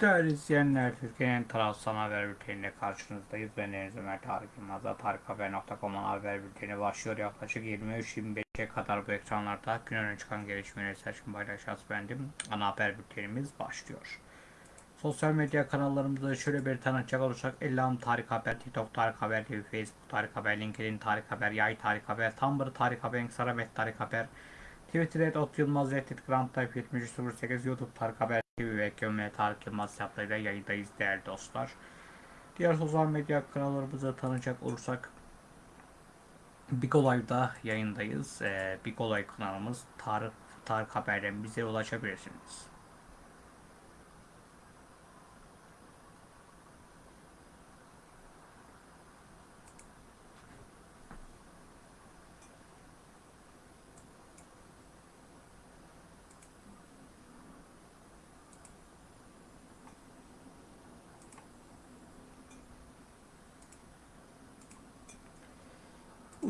Değerli izleyenler, Türkiye'nin tarafsız haber bülteniyle karşınızdayız. Ben Deniz Ömer Tarık Yılmaz'da tarikhaber.com'un haber bülteni başlıyor. Yaklaşık 23-25'e kadar bu ekranlarda gün öne çıkan gelişmeleri seçkin paylaşacağız bendim. Ana haber bültenimiz başlıyor. Sosyal medya kanallarımızda şöyle bir tanıtacak olursak Elham Tarık Haber, TikTok Tarık Haber TV, Facebook Tarık Haber, LinkedIn Tarık Haber, Yay Tarık Haber, Tumblr Tarık Haber, Saramet Tarık Haber, Twitter et Ot Yılmaz Reddit Grand Type 7308 YouTube Tarık Haber TV ve Tarık Yılmaz hesaplarıyla yayındayız değerli dostlar. Diğer sosyal medya kanallarımızı tanıyacak olursak Big Olay'da yayındayız. Ee, Big Olay kanalımız Tarık Tarık Haber'den bize ulaşabilirsiniz.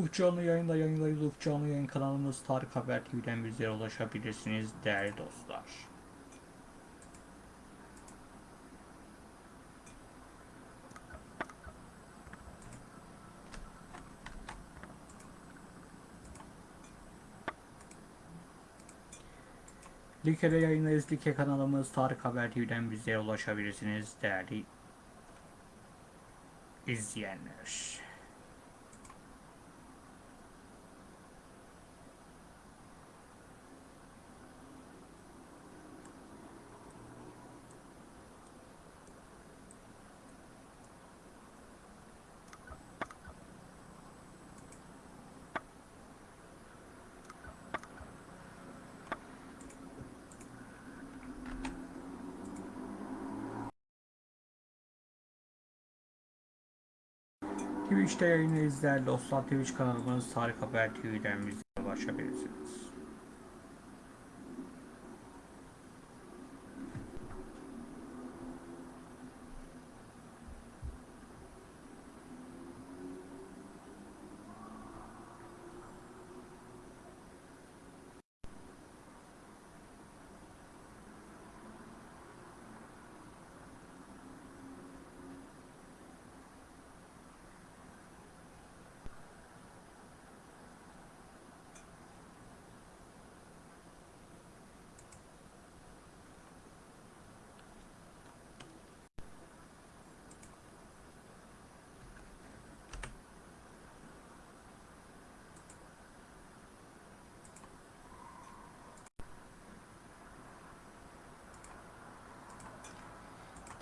Ufuk Canlı yayında yayındayız. Ufuk Canlı yayın kanalımız Tarık Haber TV'den bizlere ulaşabilirsiniz değerli dostlar. Like'de yayındayız. Like kanalımız Tarık Haber TV'den bizlere ulaşabilirsiniz değerli izleyenler. Twitch'te yayını izler dostlar. Twitch kanalımız Tarık Haber TV'den bize ulaşabilirsiniz.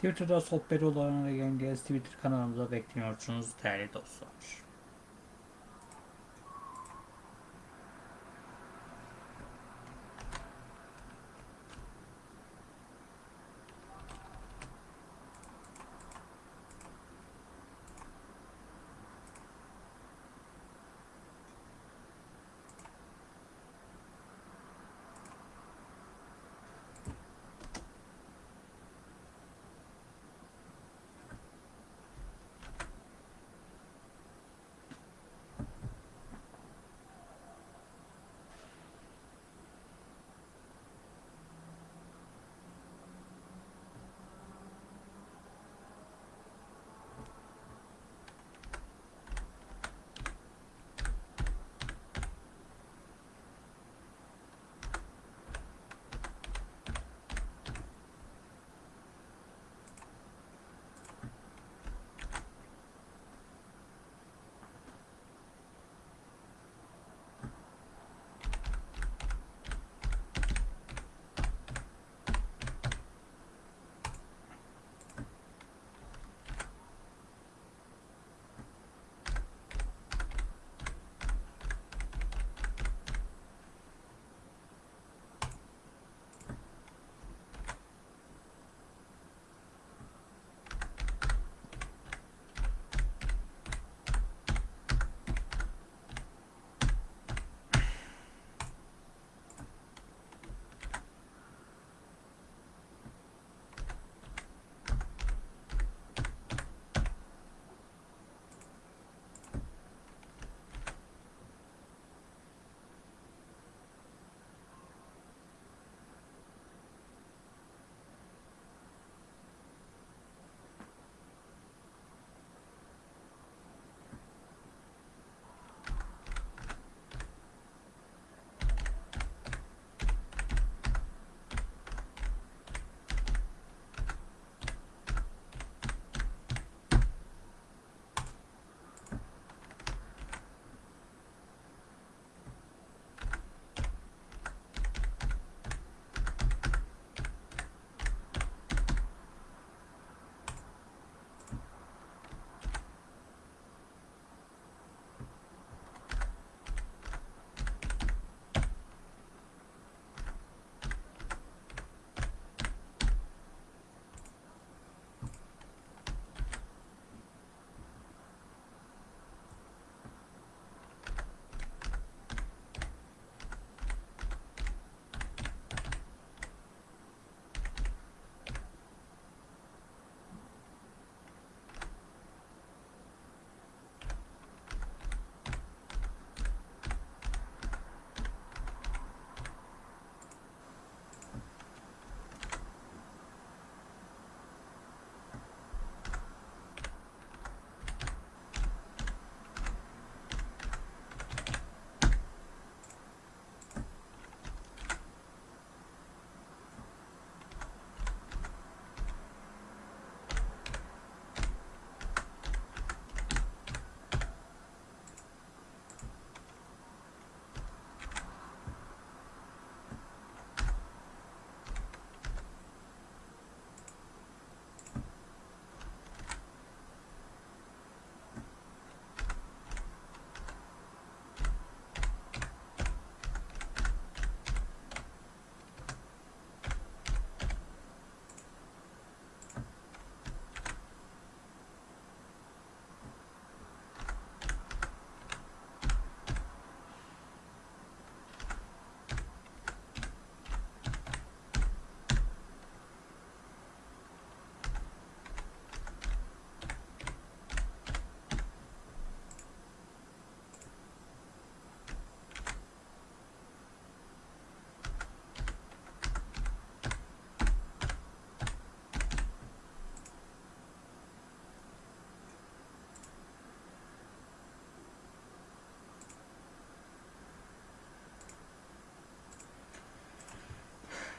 Twitter'da sohbet olanlara yayındayız. Twitter kanalımıza bekliyorsunuz değerli dostlar.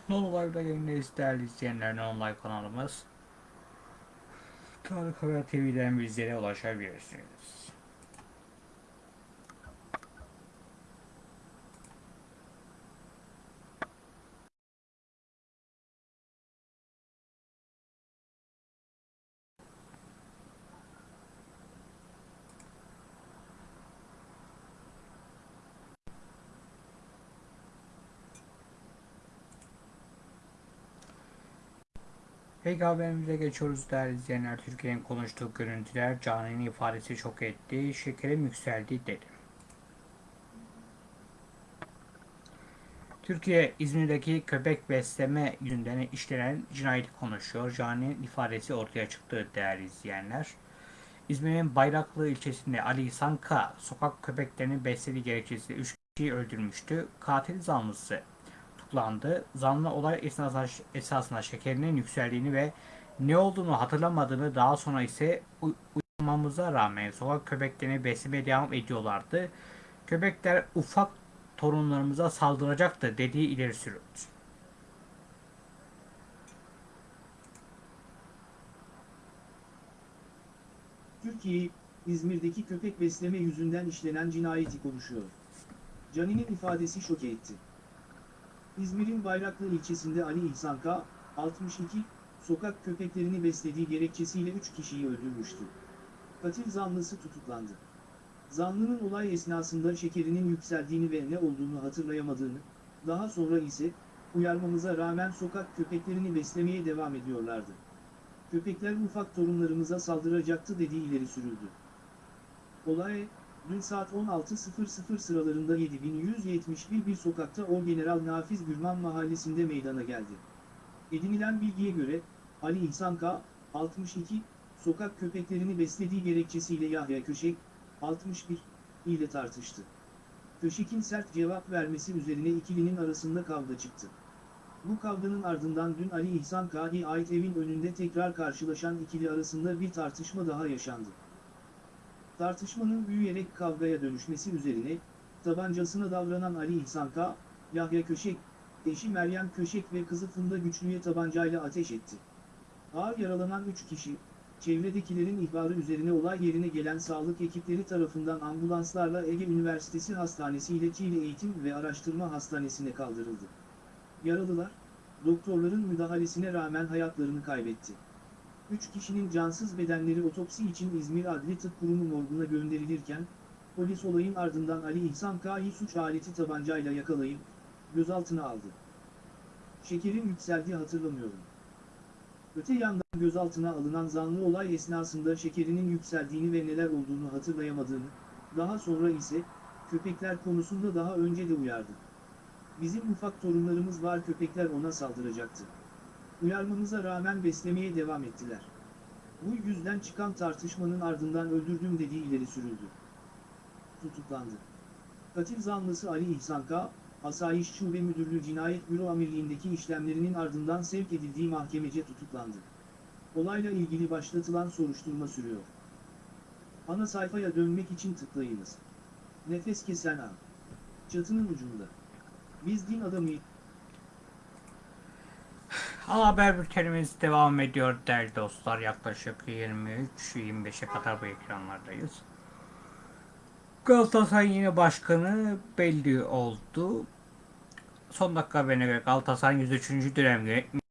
Non Live'da yayındayız değerli izleyenler. Non Live kanalımız. Tarık Haber TV'den bizlere ulaşabilirsiniz. Peki haberimize geçiyoruz değerli izleyenler. Türkiye'nin konuştuğu görüntüler Cani'nin ifadesi şok etti. Şekerim yükseldi dedi. Türkiye İzmir'deki köpek besleme yüzünden işlenen cinayeti konuşuyor. Cani'nin ifadesi ortaya çıktı değerli izleyenler. İzmir'in Bayraklı ilçesinde Ali Sanka sokak köpeklerini beslediği gerekçesiyle 3 kişiyi öldürmüştü. Katil zanlısı tutuklandı. Zanlı olay esnasında, esasında şekerinin yükseldiğini ve ne olduğunu hatırlamadığını daha sonra ise uy- uyarmamıza rağmen sokak köpeklerini beslemeye devam ediyorlardı. Köpekler ufak torunlarımıza saldıracaktı dediği ileri sürüldü. Türkiye, İzmir'deki köpek besleme yüzünden işlenen cinayeti konuşuyor. Cani'nin ifadesi şoke etti. İzmir'in Bayraklı ilçesinde Ali İhsan K. 62, sokak köpeklerini beslediği gerekçesiyle 3 kişiyi öldürmüştü. Katil zanlısı tutuklandı. Zanlının olay esnasında şekerinin yükseldiğini ve ne olduğunu hatırlayamadığını, daha sonra ise, uyarmamıza rağmen sokak köpeklerini beslemeye devam ediyorlardı. Köpekler ufak torunlarımıza saldıracaktı dediği ileri sürüldü. Olay, dün saat 16.00 sıralarında 7171 bir sokakta Orgeneral Nafiz Gürman mahallesinde meydana geldi. Edinilen bilgiye göre, Ali İhsan K. 62, sokak köpeklerini beslediği gerekçesiyle Yahya Köşek, 61, ile tartıştı. Köşek'in sert cevap vermesi üzerine ikilinin arasında kavga çıktı. Bu kavganın ardından dün Ali İhsan K'ye ait evin önünde tekrar karşılaşan ikili arasında bir tartışma daha yaşandı. Tartışmanın büyüyerek kavgaya dönüşmesi üzerine, tabancasına davranan Ali İhsan K, Yahya Köşek, eşi Meryem Köşek ve kızı Funda Güçlü'ye tabancayla ateş etti. Ağır yaralanan 3 kişi, çevredekilerin ihbarı üzerine olay yerine gelen sağlık ekipleri tarafından ambulanslarla Ege Üniversitesi Hastanesi ile Çiğli Eğitim ve Araştırma Hastanesi'ne kaldırıldı. Yaralılar, doktorların müdahalesine rağmen hayatlarını kaybetti. Üç kişinin cansız bedenleri otopsi için İzmir Adli Tıp Kurumu morguna gönderilirken, polis olayın ardından Ali İhsan K'yi suç aleti tabancayla yakalayıp, gözaltına aldı. Şekerim yükseldi hatırlamıyorum. Öte yandan gözaltına alınan zanlı olay esnasında şekerinin yükseldiğini ve neler olduğunu hatırlayamadığını, daha sonra ise, köpekler konusunda daha önce de uyardı. Bizim ufak torunlarımız var köpekler ona saldıracaktı. Uyarmamıza rağmen beslemeye devam ettiler. Bu yüzden çıkan tartışmanın ardından öldürdüm dediği ileri sürüldü. Tutuklandı. Katil zanlısı Ali İhsan K., Asayiş Şube Müdürlüğü Cinayet Büro Amirliğindeki işlemlerinin ardından sevk edildiği mahkemece tutuklandı. Olayla ilgili başlatılan soruşturma sürüyor. Ana sayfaya dönmek için tıklayınız. Nefes kesen an. Çatının ucunda. Biz din adamıyız. Ana haber bültenimiz devam ediyor değerli dostlar. Yaklaşık 23-25'e kadar bu ekranlardayız. Galatasaray'ın yeni başkanı belli oldu. Son dakika haberine göre Galatasaray'ın 103. dönem yönetmeni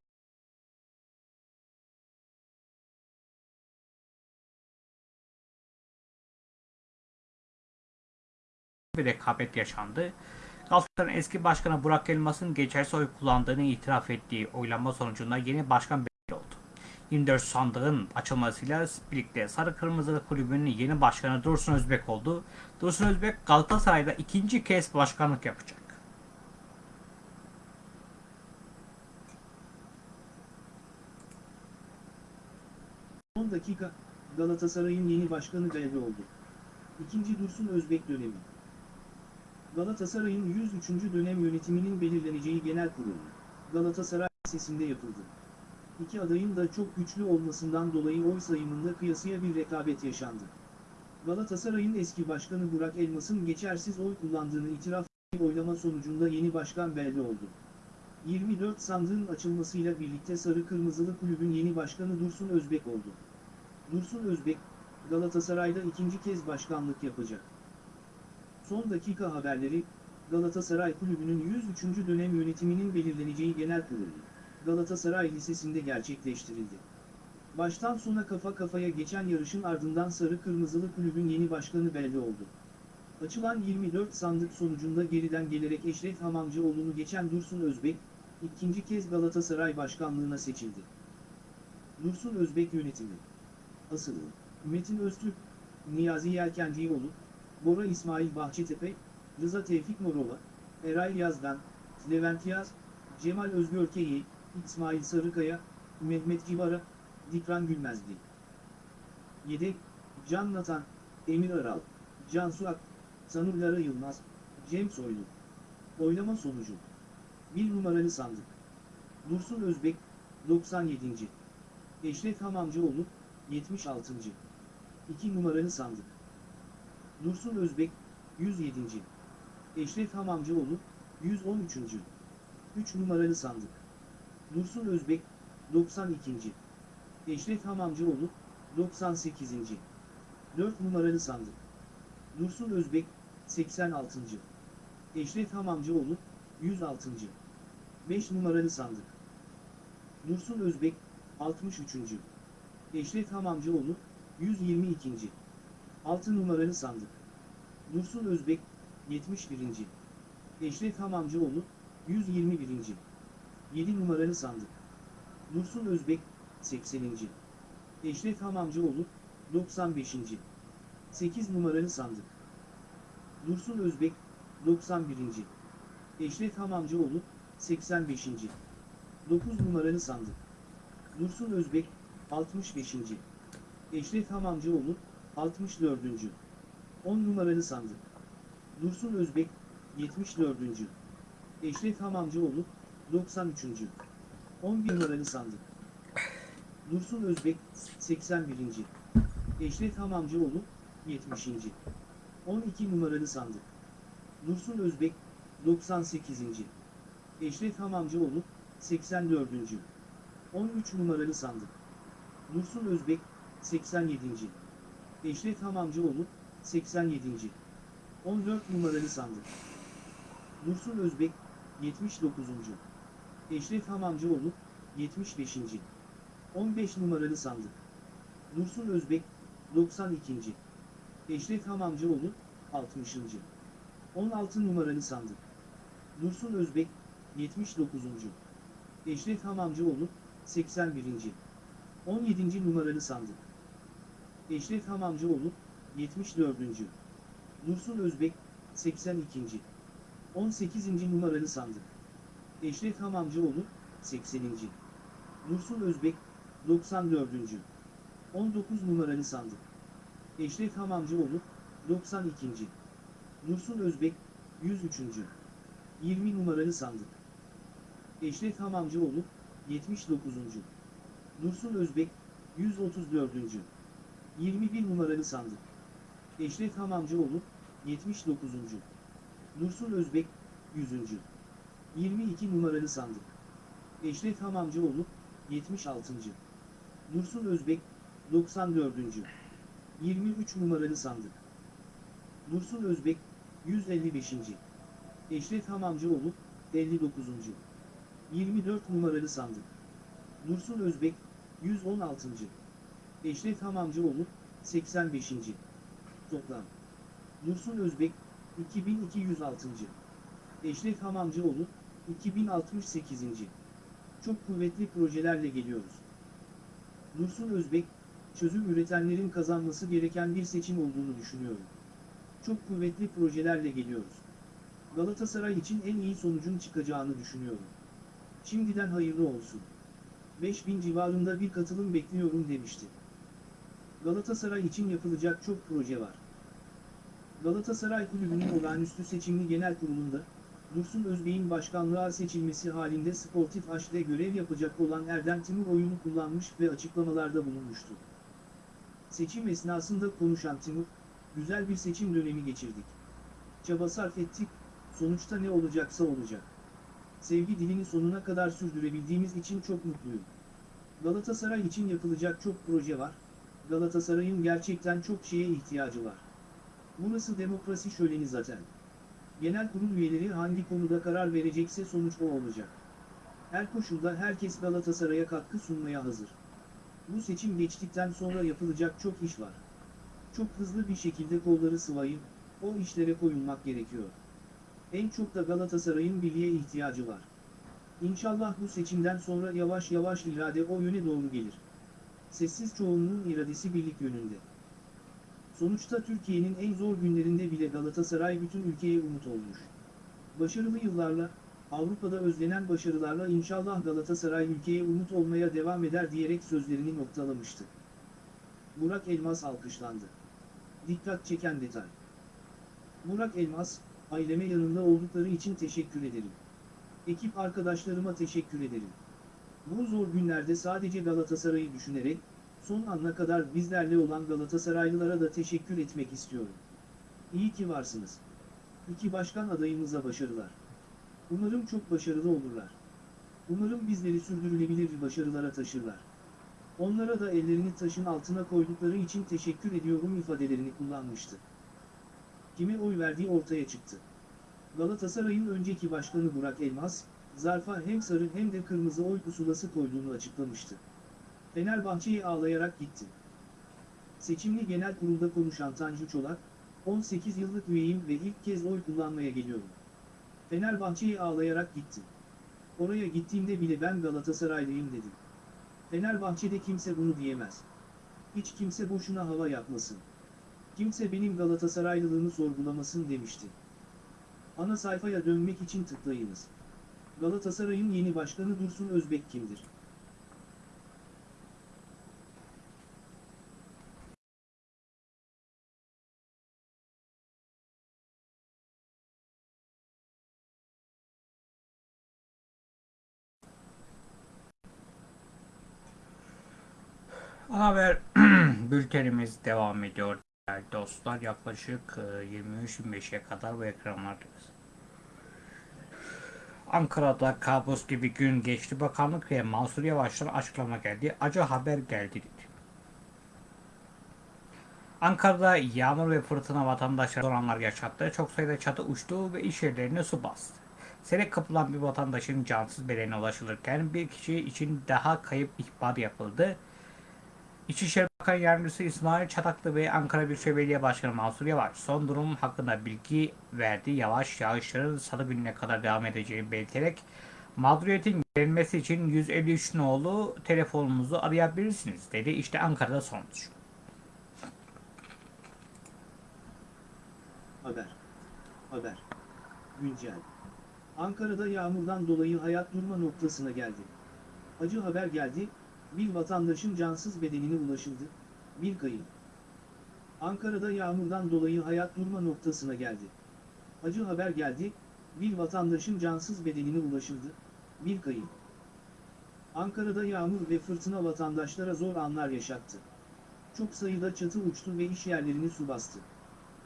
bir rekabet yaşandı. Galatasaray'ın eski başkanı Burak Elmas'ın geçersiz oy kullandığını itiraf ettiği oylama sonucunda yeni başkan belli oldu. 24 sandığın açılmasıyla birlikte Sarı Kırmızı Kulübü'nün yeni başkanı Dursun Özbek oldu. Dursun Özbek Galatasaray'da ikinci kez başkanlık yapacak. 10 dakika, Galatasaray'ın yeni başkanı belli oldu. İkinci Dursun Özbek dönemi. Galatasaray'ın 103. dönem yönetiminin belirleneceği genel kurulu, Galatasaray Lisesi'nde yapıldı. İki adayın da çok güçlü olmasından dolayı oy sayımında kıyasıya bir rekabet yaşandı. Galatasaray'ın eski başkanı Burak Elmas'ın geçersiz oy kullandığını itiraf oylama sonucunda yeni başkan belli oldu. 24 sandığın açılmasıyla birlikte Sarı Kırmızılı Kulübün yeni başkanı Dursun Özbek oldu. Dursun Özbek, Galatasaray'da ikinci kez başkanlık yapacak. Son dakika haberleri, Galatasaray Kulübü'nün 103. dönem yönetiminin belirleneceği genel kurulu, Galatasaray Lisesi'nde gerçekleştirildi. Baştan sona kafa kafaya geçen yarışın ardından Sarı Kırmızılı Kulübün yeni başkanı belli oldu. Açılan 24 sandık sonucunda geriden gelerek Eşref Hamamcıoğlu'nu geçen Dursun Özbek, ikinci kez Galatasaray başkanlığına seçildi. Dursun Özbek yönetimi Asılı Metin Öztürk, Niyazi Yelkencioğlu, Bora İsmail Bahçetepe, Rıza Tevfik Morova, Eray Yazdan, Levent Yaz, Cemal Özgürkeyi, İsmail Sarıkaya, Mehmet Civara, Dikran Gülmezdi. Yedek, Can Natan, Emir Aral, Cansu Ak, Sanur Lara Yılmaz, Cem Soylu. Oylama sonucu. 1 numaralı sandık. Dursun Özbek, 97. Eşref Hamamcıoğlu, 76. 2 numaralı sandık. Dursun Özbek, 107. Eşref Hamamcıoğlu, 113. 3 numaralı sandık. Dursun Özbek, 92. Eşref Hamamcıoğlu, 98. 4 numaralı sandık. Dursun Özbek, 86. Eşref Hamamcıoğlu, 106. 5 numaralı sandık. Dursun Özbek, 63. Eşref Hamamcıoğlu, 122. 6 numaralı sandık. Dursun Özbek, 71. Eşref Hamamcıoğlu, 121. 7 numaralı sandık. Dursun Özbek, 80. Eşref Hamamcıoğlu, 95. 8 numaralı sandık. Dursun Özbek, 91. Eşref Hamamcıoğlu, 85. 9 numaralı sandık. Dursun Özbek, 65. Eşref Hamamcıoğlu, 64. 10 numaralı sandık. Dursun Özbek, 74. Eşref Hamamcıoğlu, 93. 11 numaralı sandık. Dursun Özbek, 81. Eşref Hamamcıoğlu, 70. 12 numaralı sandık. Dursun Özbek, 98. Eşref Hamamcıoğlu, 84. 13 numaralı sandık. Dursun Özbek, 87. Eşref Hamamcıoğlu, 87. 14 numaralı sandık. Dursun Özbek, 79. Eşref Hamamcıoğlu, 75. 15 numaralı sandık. Dursun Özbek, 92. Eşref Hamamcıoğlu, 60. 16 numaralı sandık. Dursun Özbek, 79. Eşref Hamamcıoğlu, 81. 17. numaralı sandık. Eşref Hamamcıoğlu, 74. Dursun Özbek, 82. 18. numaralı sandık. Eşref Hamamcıoğlu, 80. Dursun Özbek, 94. 19 numaralı sandık. Eşref Hamamcıoğlu, 92. Dursun Özbek, 103. 20 numaralı sandık. Eşref Hamamcıoğlu, 79. Dursun Özbek, 134. 21 numaralı sandık. Eşref Hamamcıoğlu, 79. Dursun Özbek, 100. 22 numaralı sandık. Eşref Hamamcıoğlu, 76. Dursun Özbek, 94. 23 numaralı sandık. Dursun Özbek, 155. Eşref Hamamcıoğlu, 59. 24 numaralı sandık. Dursun Özbek, 116. Eşref Hamamcıoğlu, 85. Toplam. Dursun Özbek, 2206. Eşref Hamamcıoğlu, 2068. Çok kuvvetli projelerle geliyoruz. Dursun Özbek, çözüm üretenlerin kazanması gereken bir seçim olduğunu düşünüyorum. Çok kuvvetli projelerle geliyoruz. Galatasaray için en iyi sonucun çıkacağını düşünüyorum. Şimdiden hayırlı olsun. 5000 civarında bir katılım bekliyorum demişti. Galatasaray için yapılacak çok proje var. Galatasaray Kulübü'nün olağanüstü seçimli genel kurulunda, Dursun Özbey'in başkanlığa seçilmesi halinde Sportif Haş'te görev yapacak olan Erdem Timur oyunu kullanmış ve açıklamalarda bulunmuştu. Seçim esnasında konuşan Timur, güzel bir seçim dönemi geçirdik. Çaba sarf ettik, sonuçta ne olacaksa olacak. sevgi dilini sonuna kadar sürdürebildiğimiz için çok mutluyum. Galatasaray için yapılacak çok proje var. Galatasaray'ın gerçekten çok şeye ihtiyacı var. Burası demokrasi şöleni zaten. Genel kurul üyeleri hangi konuda karar verecekse sonuç o olacak. Her koşulda herkes Galatasaray'a katkı sunmaya hazır. Bu seçim geçtikten sonra yapılacak çok iş var. Çok hızlı bir şekilde kolları sıvayıp, o işlere koyulmak gerekiyor. En çok da Galatasaray'ın birliğe ihtiyacı var. İnşallah bu seçimden sonra yavaş yavaş irade o yöne doğru gelir. Sessiz çoğunluğun iradesi birlik yönünde. Sonuçta Türkiye'nin en zor günlerinde bile Galatasaray bütün ülkeye umut olmuş. Başarılı yıllarla, Avrupa'da özlenen başarılarla inşallah Galatasaray ülkeye umut olmaya devam eder diyerek sözlerini noktalamıştı. Burak Elmas alkışlandı. Dikkat çeken detay. Burak Elmas, aileme yanımda oldukları için teşekkür ederim. Ekip arkadaşlarıma teşekkür ederim. Bu zor günlerde sadece Galatasaray'ı düşünerek, son ana kadar bizlerle olan Galatasaraylılara da teşekkür etmek istiyorum. İyi ki varsınız. İki başkan adayımıza başarılar. Umarım çok başarılı olurlar. Umarım bizleri sürdürülebilir başarılara taşırlar. Onlara da ellerini taşın altına koydukları için teşekkür ediyorum ifadelerini kullanmıştı. Kime oy verdiği ortaya çıktı. Galatasaray'ın önceki başkanı Burak Elmas, zarfa hem sarı hem de kırmızı oy pusulası koyduğunu açıklamıştı. Fenerbahçe'ye ağlayarak gitti. Seçimli genel kurulda konuşan Tanju Çolak, 18 yıllık üyeyim ve ilk kez oy kullanmaya geliyorum. Fenerbahçe'ye ağlayarak gitti. Oraya gittiğimde bile ben Galatasaraylıyım dedim. Fenerbahçe'de kimse bunu diyemez. Hiç kimse boşuna hava yapmasın. Kimse benim Galatasaraylılığımı sorgulamasın demişti. Ana sayfaya dönmek için tıklayınız. Galatasaray'ın yeni başkanı Dursun Özbek kimdir? Haber bültenimiz devam ediyor değerli dostlar. Yaklaşık e, 23-25'e kadar bu ekranlardayız. Ankara'da kabus gibi gün geçti. Bakanlık ve Mansur Yavaş'tan açıklama geldi. Acı haber geldi dedi. Ankara'da yağmur ve fırtına vatandaşlara zor anlar yaşattı. Çok sayıda çatı uçtu ve iş yerlerine su bastı. Sele kapılan bir vatandaşın cansız bedenine ulaşılırken bir kişi için daha kayıp ihbar yapıldı. İçişleri Bakan Yardımcısı İsmail Çataklı ve Ankara Büyükşehir Belediye Başkanı Mansur Yavaş son durum hakkında bilgi verdi. Yavaş yağışların salı gününe kadar devam edeceğini belirterek mağduriyetin giderilmesi için 153 nolu telefonumuzu arayabilirsiniz dedi. İşte Ankara'da sonuç. Haber. Haber. Güncel. Ankara'da yağmurdan dolayı hayat durma noktasına geldi. Acı haber geldi, bir vatandaşın cansız bedenine ulaşıldı, bir kayıp. Ankara'da yağmurdan dolayı hayat durma noktasına geldi. Acı haber geldi, bir vatandaşın cansız bedenine ulaşıldı, bir kayıp. Ankara'da yağmur ve fırtına vatandaşlara zor anlar yaşattı. Çok sayıda çatı uçtu ve iş yerlerini su bastı.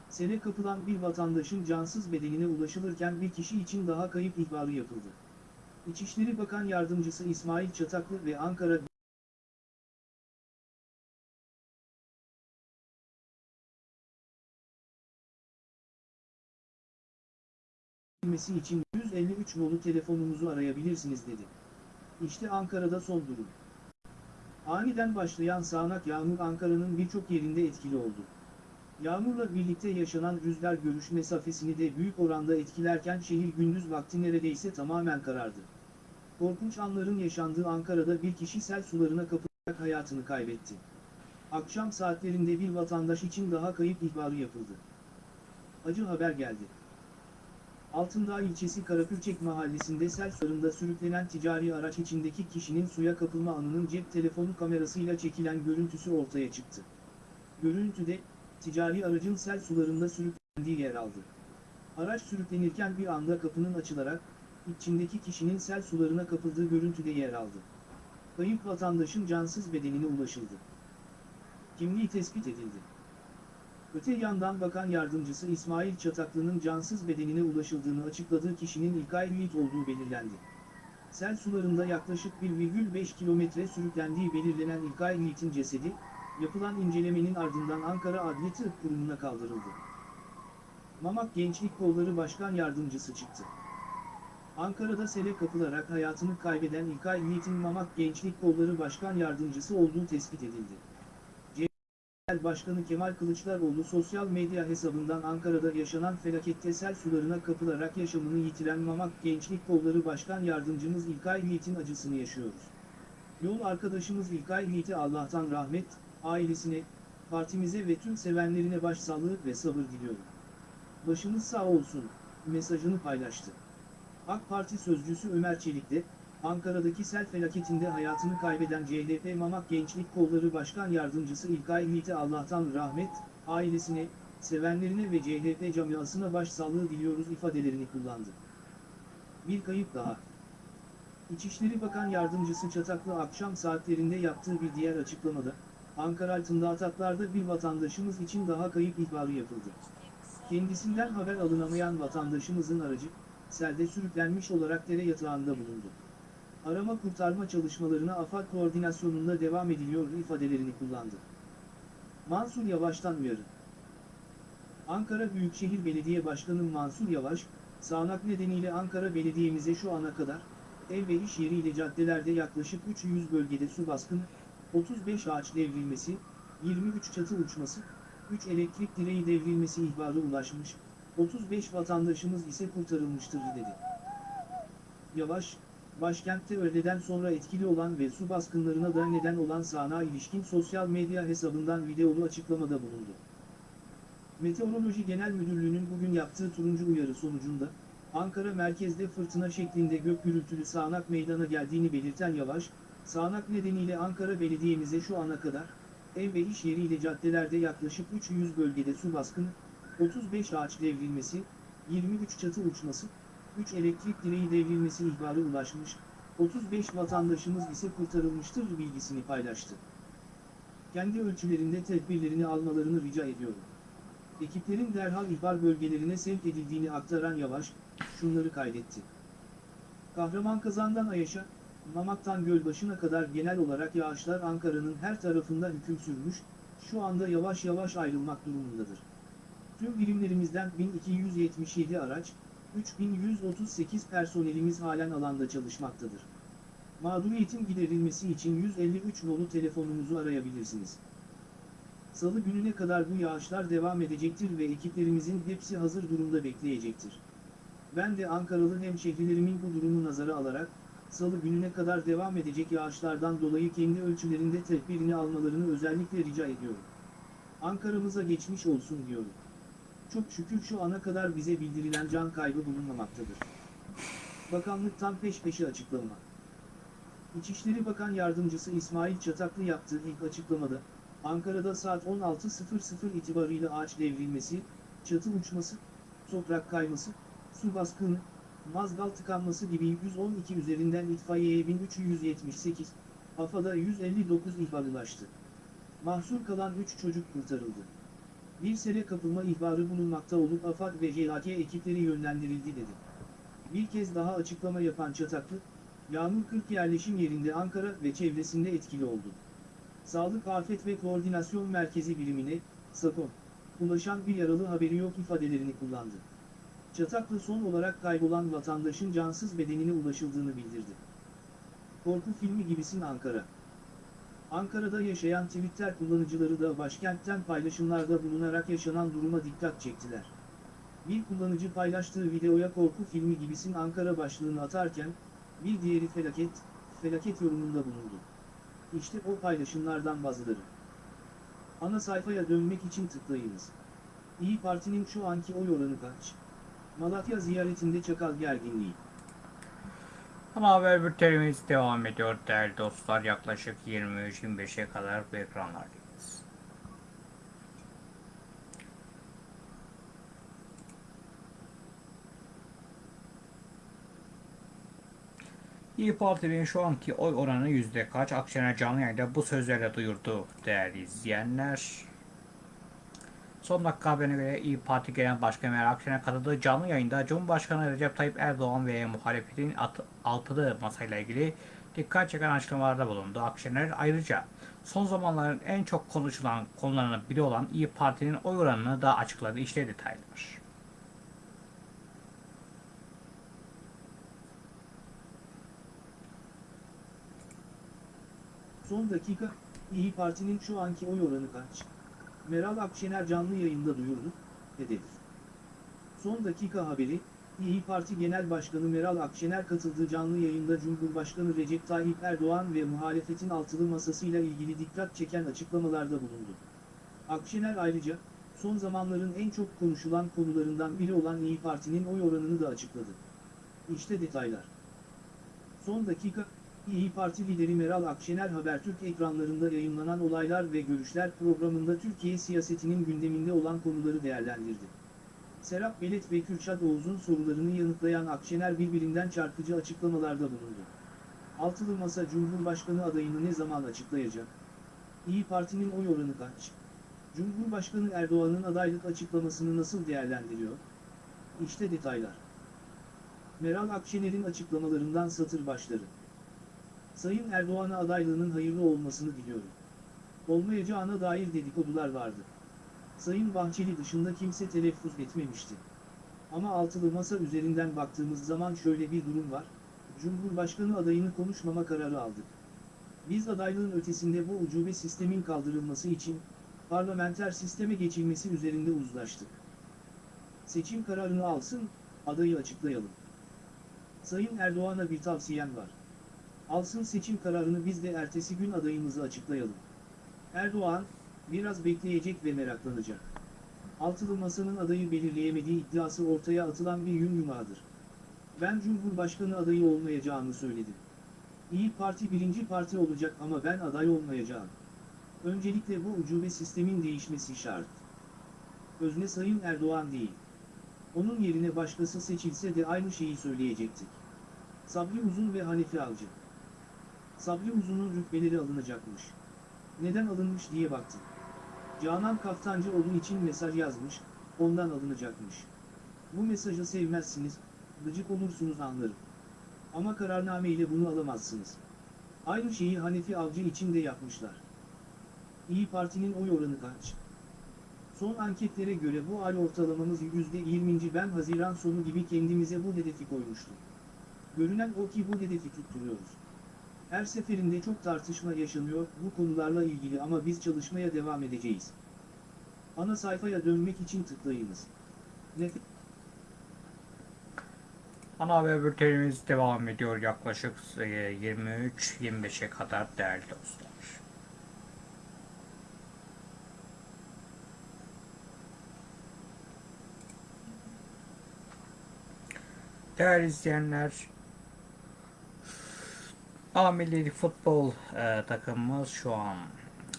Sele kapılan bir vatandaşın cansız bedenine ulaşılırken bir kişi için daha kayıp ihbarı yapıldı. İçişleri Bakan Yardımcısı İsmail Çataklı ve Ankara bilmesi için 153 nolu telefonumuzu arayabilirsiniz dedi. İşte Ankara'da son durum. Aniden başlayan sağanak yağmur Ankara'nın birçok yerinde etkili oldu. Yağmurla birlikte yaşanan rüzgar görüş mesafesini de büyük oranda etkilerken şehir gündüz vakti neredeyse tamamen karardı. Korkunç anların yaşandığı Ankara'da bir kişi sel sularına kapılarak hayatını kaybetti. Akşam saatlerinde bir vatandaş için daha kayıp ihbarı yapıldı. Acı haber geldi. Altındağ ilçesi Karapürçek mahallesinde sel sularında sürüklenen ticari araç içindeki kişinin suya kapılma anının cep telefonu kamerasıyla çekilen görüntüsü ortaya çıktı. Görüntüde, ticari aracın sel sularında sürüklendiği yer aldı. Araç sürüklenirken bir anda kapının açılarak, içindeki kişinin sel sularına kapıldığı görüntüde yer aldı. Kayıp vatandaşın cansız bedenine ulaşıldı. Kimliği tespit edildi. Öte yandan Bakan Yardımcısı İsmail Çataklı'nın cansız bedenine ulaşıldığını açıkladığı kişinin İlkay Yiğit olduğu belirlendi. sel sularında yaklaşık 1,5 kilometre sürüklendiği belirlenen İlkay Yiğit'in cesedi, yapılan incelemenin ardından Ankara Adli Tıp Kurumu'na kaldırıldı. Mamak Gençlik Kolları Başkan Yardımcısı çıktı. Ankara'da sele kapılarak hayatını kaybeden İlkay Yiğit'in Mamak Gençlik Kolları Başkan Yardımcısı olduğu tespit edildi. Başkanı Kemal Kılıçdaroğlu sosyal medya hesabından Ankara'da yaşanan felakette sel sularına kapılarak yaşamını yitiren Mamak Gençlik Kolları Başkan Yardımcımız İlkay Yiğit'in acısını yaşıyoruz. Yol arkadaşımız İlkay Yiğit'e Allah'tan rahmet, ailesine, partimize ve tüm sevenlerine başsağlığı ve sabır diliyorum. Başınız sağ olsun, mesajını paylaştı. AK Parti sözcüsü Ömer Çelik de, Ankara'daki sel felaketinde hayatını kaybeden CHP Mamak Gençlik Kolları Başkan Yardımcısı İlkay Yiğit'e Allah'tan rahmet, ailesine, sevenlerine ve CHP camiasına başsağlığı diliyoruz ifadelerini kullandı. Bir kayıp daha. İçişleri Bakan Yardımcısı Çataklı akşam saatlerinde yaptığı bir diğer açıklamada, Ankara altında ataklarda bir vatandaşımız için daha kayıp ihbarı yapıldı. Kendisinden haber alınamayan vatandaşımızın aracı, selde sürüklenmiş olarak dere yatağında bulundu. Arama kurtarma çalışmalarına AFAD koordinasyonunda devam ediliyor ifadelerini kullandı. Mansur Yavaş'tan uyarı. Ankara Büyükşehir Belediye Başkanı Mansur Yavaş, sağanak nedeniyle Ankara Belediye'mize şu ana kadar, ev ve iş yeriyle caddelerde yaklaşık 300 bölgede su baskını, 35 ağaç devrilmesi, 23 çatı uçması, 3 elektrik direği devrilmesi ihbarı ulaşmış, 35 vatandaşımız ise kurtarılmıştır dedi. Yavaş, başkentte öğleden sonra etkili olan ve su baskınlarına da neden olan sağanağa ilişkin sosyal medya hesabından videolu açıklamada bulundu. Meteoroloji Genel Müdürlüğü'nün bugün yaptığı turuncu uyarı sonucunda, Ankara merkezde fırtına şeklinde gök gürültülü sağanak meydana geldiğini belirten Yavaş, sağanak nedeniyle Ankara Belediye'mize şu ana kadar, ev ve iş yeriyle caddelerde yaklaşık 300 bölgede su baskını, 35 ağaç devrilmesi, 23 çatı uçması, 3 elektrik direği devrilmesi ihbarı ulaşmış, 35 vatandaşımız ise kurtarılmıştır bilgisini paylaştı. Kendi ölçülerinde tedbirlerini almalarını rica ediyorum. Ekiplerin derhal ihbar bölgelerine sevk edildiğini aktaran Yavaş, şunları kaydetti. Kahraman Ayaş'a, Mamak'tan Gölbaşı'na kadar genel olarak yağışlar Ankara'nın her tarafında hüküm sürmüş, şu anda yavaş yavaş ayrılmak durumundadır. Tüm birimlerimizden 1277 araç, 3138 personelimiz halen alanda çalışmaktadır. Mağduriyetin giderilmesi için 153 nolu telefonumuzu arayabilirsiniz. Salı gününe kadar bu yağışlar devam edecektir ve ekiplerimizin hepsi hazır durumda bekleyecektir. Ben de Ankaralı hemşehrilerimin bu durumu nazara alarak, Salı gününe kadar devam edecek yağışlardan dolayı kendi ölçülerinde tedbirini almalarını özellikle rica ediyorum. Ankara'mıza geçmiş olsun diyorum. Çok şükür şu ana kadar bize bildirilen can kaybı bulunmamaktadır. Bakanlıktan peş peşe açıklama. İçişleri Bakan Yardımcısı İsmail Çataklı yaptığı ilk açıklamada, Ankara'da saat 16.00 itibarıyla ağaç devrilmesi, çatı uçması, toprak kayması, su baskını, mazgal tıkanması gibi 112 üzerinden itfaiyeye 1378, AFAD'a 159 ihbar ulaştı. Mahsur kalan 3 çocuk kurtarıldı. Bir sele kapılma ihbarı bulunmakta olup AFAD ve JHK ekipleri yönlendirildi dedi. Bir kez daha açıklama yapan Çataklı, Yağmur 40 yerleşim yerinde Ankara ve çevresinde etkili oldu. Sağlık Afet ve Koordinasyon Merkezi birimine, SAKON, ulaşan bir yaralı haberi yok ifadelerini kullandı. Çataklı son olarak kaybolan vatandaşın cansız bedenine ulaşıldığını bildirdi. Korku filmi gibisin Ankara. Ankara'da yaşayan Twitter kullanıcıları da başkentten paylaşımlarda bulunarak yaşanan duruma dikkat çektiler. Bir kullanıcı paylaştığı videoya korku filmi gibisin Ankara başlığını atarken, bir diğeri felaket, felaket yorumunda bulundu. İşte o paylaşımlardan bazıları. Ana sayfaya dönmek için tıklayınız. İyi Parti'nin şu anki oy oranı kaç? Malatya ziyaretinde çakal gerginliği. Ama haber bültenimiz devam ediyor değerli dostlar. Yaklaşık 23-25'e kadar bu ekranlardayız. İyi Parti'nin şu anki oy oranı yüzde kaç? Akşener canlı yayında bu sözlerle duyurdu değerli izleyenler. Son dakika haberine göre İyi Parti Genel Başkanı Meral Akşener katıldığı canlı yayında Cumhurbaşkanı Recep Tayyip Erdoğan ve muhalefetin altılı masayla ilgili dikkat çeken açıklamalarda bulundu. Akşener ayrıca son zamanların en çok konuşulan konularından biri olan İyi Parti'nin oy oranını da açıkladı. İşte detaylar. Son dakika, İyi Parti'nin şu anki oy oranı kaç? Meral Akşener canlı yayında duyurdu, hedef. Son dakika haberi, İyi Parti Genel Başkanı Meral Akşener katıldığı canlı yayında Cumhurbaşkanı Recep Tayyip Erdoğan ve muhalefetin altılı masasıyla ilgili dikkat çeken açıklamalarda bulundu. Akşener ayrıca, son zamanların en çok konuşulan konularından biri olan İyi Parti'nin oy oranını da açıkladı. İşte detaylar. Son dakika, İyi Parti lideri Meral Akşener Habertürk ekranlarında yayınlanan olaylar ve görüşler programında Türkiye siyasetinin gündeminde olan konuları değerlendirdi. Serap Belet ve Kürşat Oğuz'un sorularını yanıtlayan Akşener birbirinden çarpıcı açıklamalarda bulundu. Altılı Masa Cumhurbaşkanı adayını ne zaman açıklayacak? İyi Parti'nin oy oranı kaç? Cumhurbaşkanı Erdoğan'ın adaylık açıklamasını nasıl değerlendiriyor? İşte detaylar. Meral Akşener'in açıklamalarından satır başları. Sayın Erdoğan'a adaylığının hayırlı olmasını diliyorum. Olmayacağına dair dedikodular vardı. Sayın Bahçeli dışında kimse telaffuz etmemişti. Ama altılı masa üzerinden baktığımız zaman şöyle bir durum var, Cumhurbaşkanı adayını konuşmama kararı aldık. Biz adaylığın ötesinde bu ucube sistemin kaldırılması için, parlamenter sisteme geçilmesi üzerinde uzlaştık. Seçim kararını alsın, adayı açıklayalım. Sayın Erdoğan'a bir tavsiyem var. Alsın seçim kararını biz de ertesi gün adayımızı açıklayalım. Erdoğan, biraz bekleyecek ve meraklanacak. Altılı Masa'nın adayı belirleyemediği iddiası ortaya atılan bir yün yumağıdır. Ben Cumhurbaşkanı adayı olmayacağımı söyledim. İyi Parti birinci parti olacak ama ben aday olmayacağım. Öncelikle bu ucube sistemin değişmesi şart. Özne Sayın Erdoğan değil. Onun yerine başkası seçilse de aynı şeyi söyleyecektik. Sabri Uzun ve Hanefi Avcı. Sabri Uzun'un rütbeleri alınacakmış. Neden alınmış diye baktım. Canan Kaftancıoğlu için mesaj yazmış, ondan alınacakmış. Bu mesajı sevmezsiniz, gıcık olursunuz anlarım. Ama kararname ile bunu alamazsınız. Aynı şeyi Hanefi Avcı için de yapmışlar. İyi Parti'nin oy oranı kaç? Son anketlere göre bu ay ortalamamız %20. Ben Haziran sonu gibi kendimize bu hedefi koymuştum. Görünen o ki bu hedefi tutturuyoruz. Her seferinde çok tartışma yaşanıyor bu konularla ilgili ama biz çalışmaya devam edeceğiz. Ana sayfaya dönmek için tıklayınız. Nef Ana haber bültenimiz devam ediyor yaklaşık e, 23-25'e kadar değerli dostlar. Değerli izleyenler, A Milli Futbol e, takımımız şu an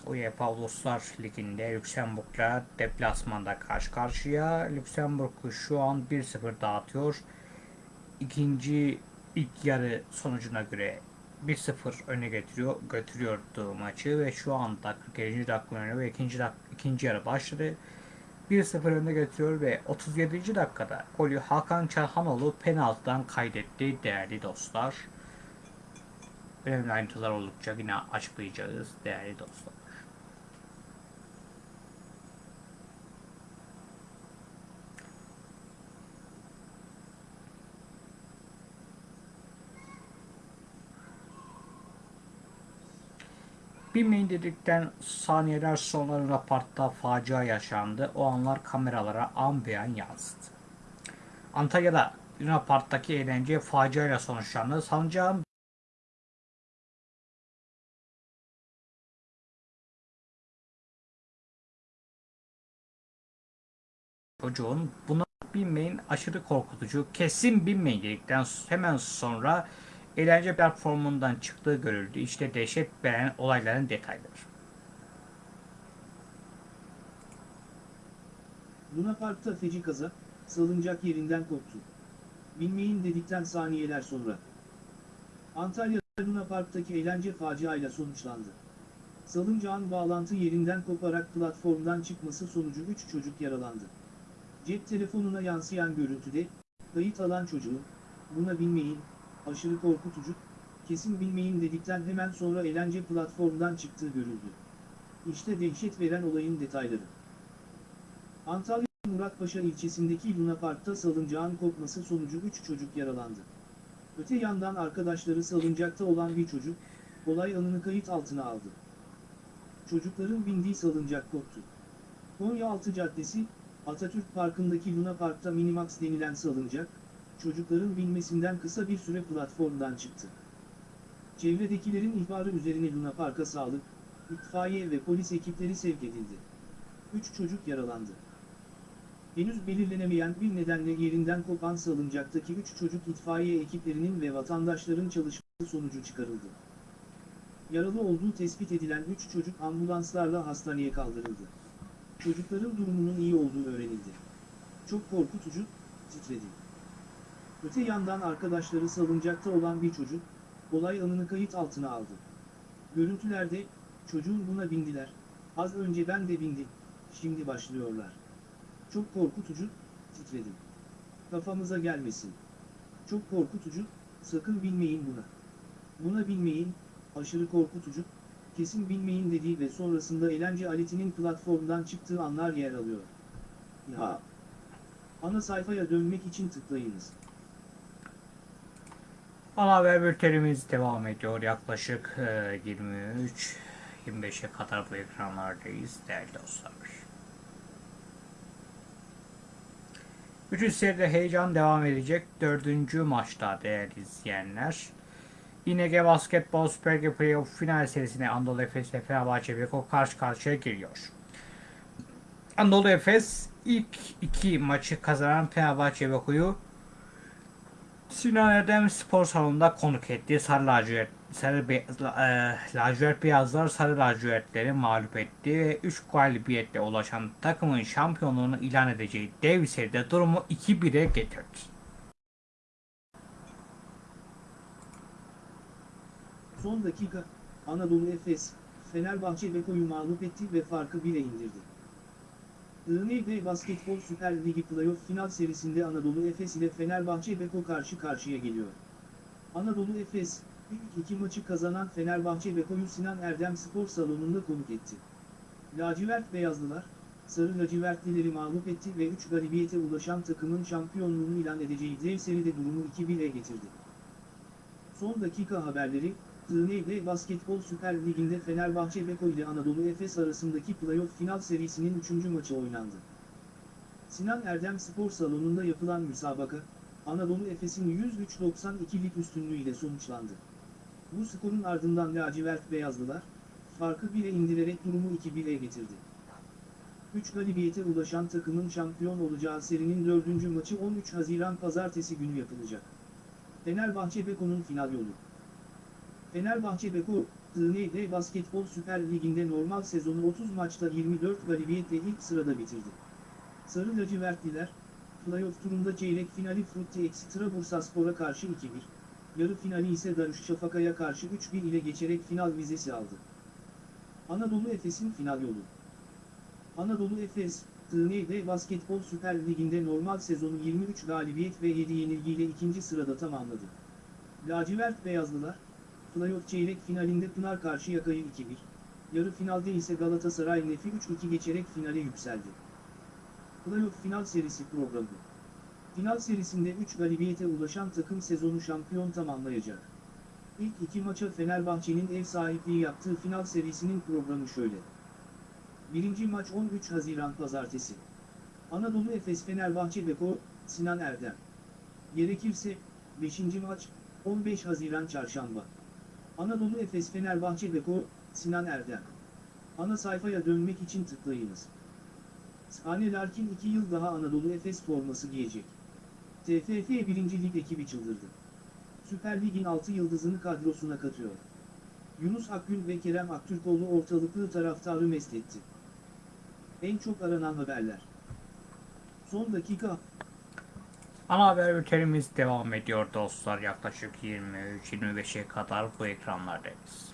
UEFA Uluslar Ligi'nde Lüksemburg'la deplasmanda karşı karşıya. Lüksemburg'u şu an 1-0 dağıtıyor. İkinci ilk yarı sonucuna göre 1-0 öne getiriyor, götürüyordu maçı ve şu anda 47. dakika ve ikinci, dak ikinci yarı başladı. 1-0 önde götürüyor ve 37. dakikada golü Hakan Çalhanoğlu penaltıdan kaydetti değerli dostlar. Önemli ayrıntılar oldukça yine açıklayacağız değerli dostlar. Bilmeyin dedikten saniyeler sonra Luna Park'ta facia yaşandı. O anlar kameralara an beyan yansıdı. Antalya'da Luna Park'taki eğlence faciayla sonuçlandı. Salıncağın çocuğun buna binmeyin aşırı korkutucu kesin binmeyin dedikten hemen sonra eğlence platformundan çıktığı görüldü. İşte dehşet veren olayların detayları. Luna Park'ta feci kaza, salıncak yerinden koptu. Bilmeyin dedikten saniyeler sonra. Antalya'da Luna Park'taki eğlence faciayla sonuçlandı. Salıncağın bağlantı yerinden koparak platformdan çıkması sonucu 3 çocuk yaralandı. Cep telefonuna yansıyan görüntüde, kayıt alan çocuğun, buna binmeyin, aşırı korkutucu, kesin bilmeyin dedikten hemen sonra eğlence platformdan çıktığı görüldü. İşte dehşet veren olayın detayları. Antalya Muratpaşa ilçesindeki Luna Park'ta salıncağın kopması sonucu 3 çocuk yaralandı. Öte yandan arkadaşları salıncakta olan bir çocuk, olay anını kayıt altına aldı. Çocukların bindiği salıncak koptu. Konyaaltı Caddesi, Atatürk Parkı'ndaki Luna Park'ta Minimax denilen salıncak, çocukların binmesinden kısa bir süre platformdan çıktı. Çevredekilerin ihbarı üzerine Luna Park'a sağlık, itfaiye ve polis ekipleri sevk edildi. 3 çocuk yaralandı. Henüz belirlenemeyen bir nedenle yerinden kopan salıncaktaki 3 çocuk itfaiye ekiplerinin ve vatandaşların çalışması sonucu çıkarıldı. Yaralı olduğu tespit edilen 3 çocuk ambulanslarla hastaneye kaldırıldı. Çocukların durumunun iyi olduğu öğrenildi. Çok korkutucu, titredi. Öte yandan arkadaşları salıncakta olan bir çocuk, olay anını kayıt altına aldı. Görüntülerde, çocuğun buna bindiler, az önce ben de bindim, şimdi başlıyorlar. Çok korkutucu, titredim. Kafamıza gelmesin. Çok korkutucu, sakın binmeyin buna. Buna binmeyin, aşırı korkutucu, kesin binmeyin dediği ve sonrasında eğlence aletinin platformdan çıktığı anlar yer alıyor. Ya. Ana sayfaya dönmek için tıklayınız. Ana haber bültenimiz devam ediyor. Yaklaşık e, 23-25'e kadar bu ekranlardayız değerli dostlar. Üçüncü seride heyecan devam edecek. Dördüncü maçta değerli izleyenler. İNG Basketbol Süper Lig Playoff final serisine Anadolu Efes ve Fenerbahçe Beko karşı karşıya geliyor. Anadolu Efes ilk iki maçı kazanan Fenerbahçe Beko'yu Sinan Erdem Spor Salonu'nda konuk etti. Sarı lacivert, sarı be, e, lacivert beyazlar sarı lacivertleri mağlup etti ve 3 galibiyetle ulaşan takımın şampiyonluğunu ilan edeceği dev seride durumu 2-1'e getirdi. Son dakika, Anadolu Efes, Fenerbahçe Beko'yu mağlup etti ve farkı 1'e indirdi. ING Basketbol Süper Ligi Playoff final serisinde Anadolu Efes ile Fenerbahçe Beko karşı karşıya geliyor. Anadolu Efes, ilk iki maçı kazanan Fenerbahçe Beko'yu Sinan Erdem Spor Salonu'nda konuk etti. Lacivert Beyazlılar, Sarı Lacivertlileri mağlup etti ve 3 galibiyete ulaşan takımın şampiyonluğunu ilan edeceği dev seride durumu 2-1'e getirdi. Son dakika haberleri, TNB Basketbol Süper Ligi'nde Fenerbahçe Beko ile Anadolu Efes arasındaki playoff final serisinin 3. maçı oynandı. Sinan Erdem Spor Salonu'nda yapılan müsabaka, Anadolu Efes'in 103-92'lik üstünlüğüyle sonuçlandı. Bu skorun ardından lacivert beyazlılar, farkı 1'e indirerek durumu 2-1'e getirdi. 3 galibiyete ulaşan takımın şampiyon olacağı serinin 4. maçı 13 Haziran Pazartesi günü yapılacak. Fenerbahçe Beko'nun final yolu. Fenerbahçe Beko, TND Basketbol Süper Ligi'nde normal sezonu 30 maçta 24 galibiyetle ilk sırada bitirdi. Sarı lacivertliler, playoff turunda çeyrek finali Frutti Extra Bursaspor'a karşı 2-1, yarı finali ise Darüşşafaka'ya karşı 3-1 ile geçerek final vizesi aldı. Anadolu Efes'in final yolu. Anadolu Efes, TND Basketbol Süper Ligi'nde normal sezonu 23 galibiyet ve 7 yenilgiyle ikinci sırada tamamladı. Lacivert Beyazlılar, Playoff çeyrek finalinde Pınar Karşıyaka'yı 2-1, yarı finalde ise Galatasaray Nef'i 3-2 geçerek finale yükseldi. Playoff final serisi programı. Final serisinde 3 galibiyete ulaşan takım sezonu şampiyon tamamlayacak. İlk iki maça Fenerbahçe'nin ev sahipliği yaptığı final serisinin programı şöyle. Birinci maç 13 Haziran Pazartesi. Anadolu Efes Fenerbahçe Beko, Sinan Erdem. Gerekirse, 5. maç, 15 Haziran Çarşamba. Anadolu Efes Fenerbahçe Beko, Sinan Erdem. Ana sayfaya dönmek için tıklayınız. Sane Larkin 2 yıl daha Anadolu Efes forması giyecek. TFF 1. Lig ekibi çıldırdı. Süper Lig'in 6 yıldızını kadrosuna katıyor. Yunus Akgün ve Kerem Aktürkoğlu ortalıklı taraftarı mest etti. En çok aranan haberler. Son dakika, Ana haber bültenimiz devam ediyor dostlar. Yaklaşık 23-25'e kadar bu ekranlardayız.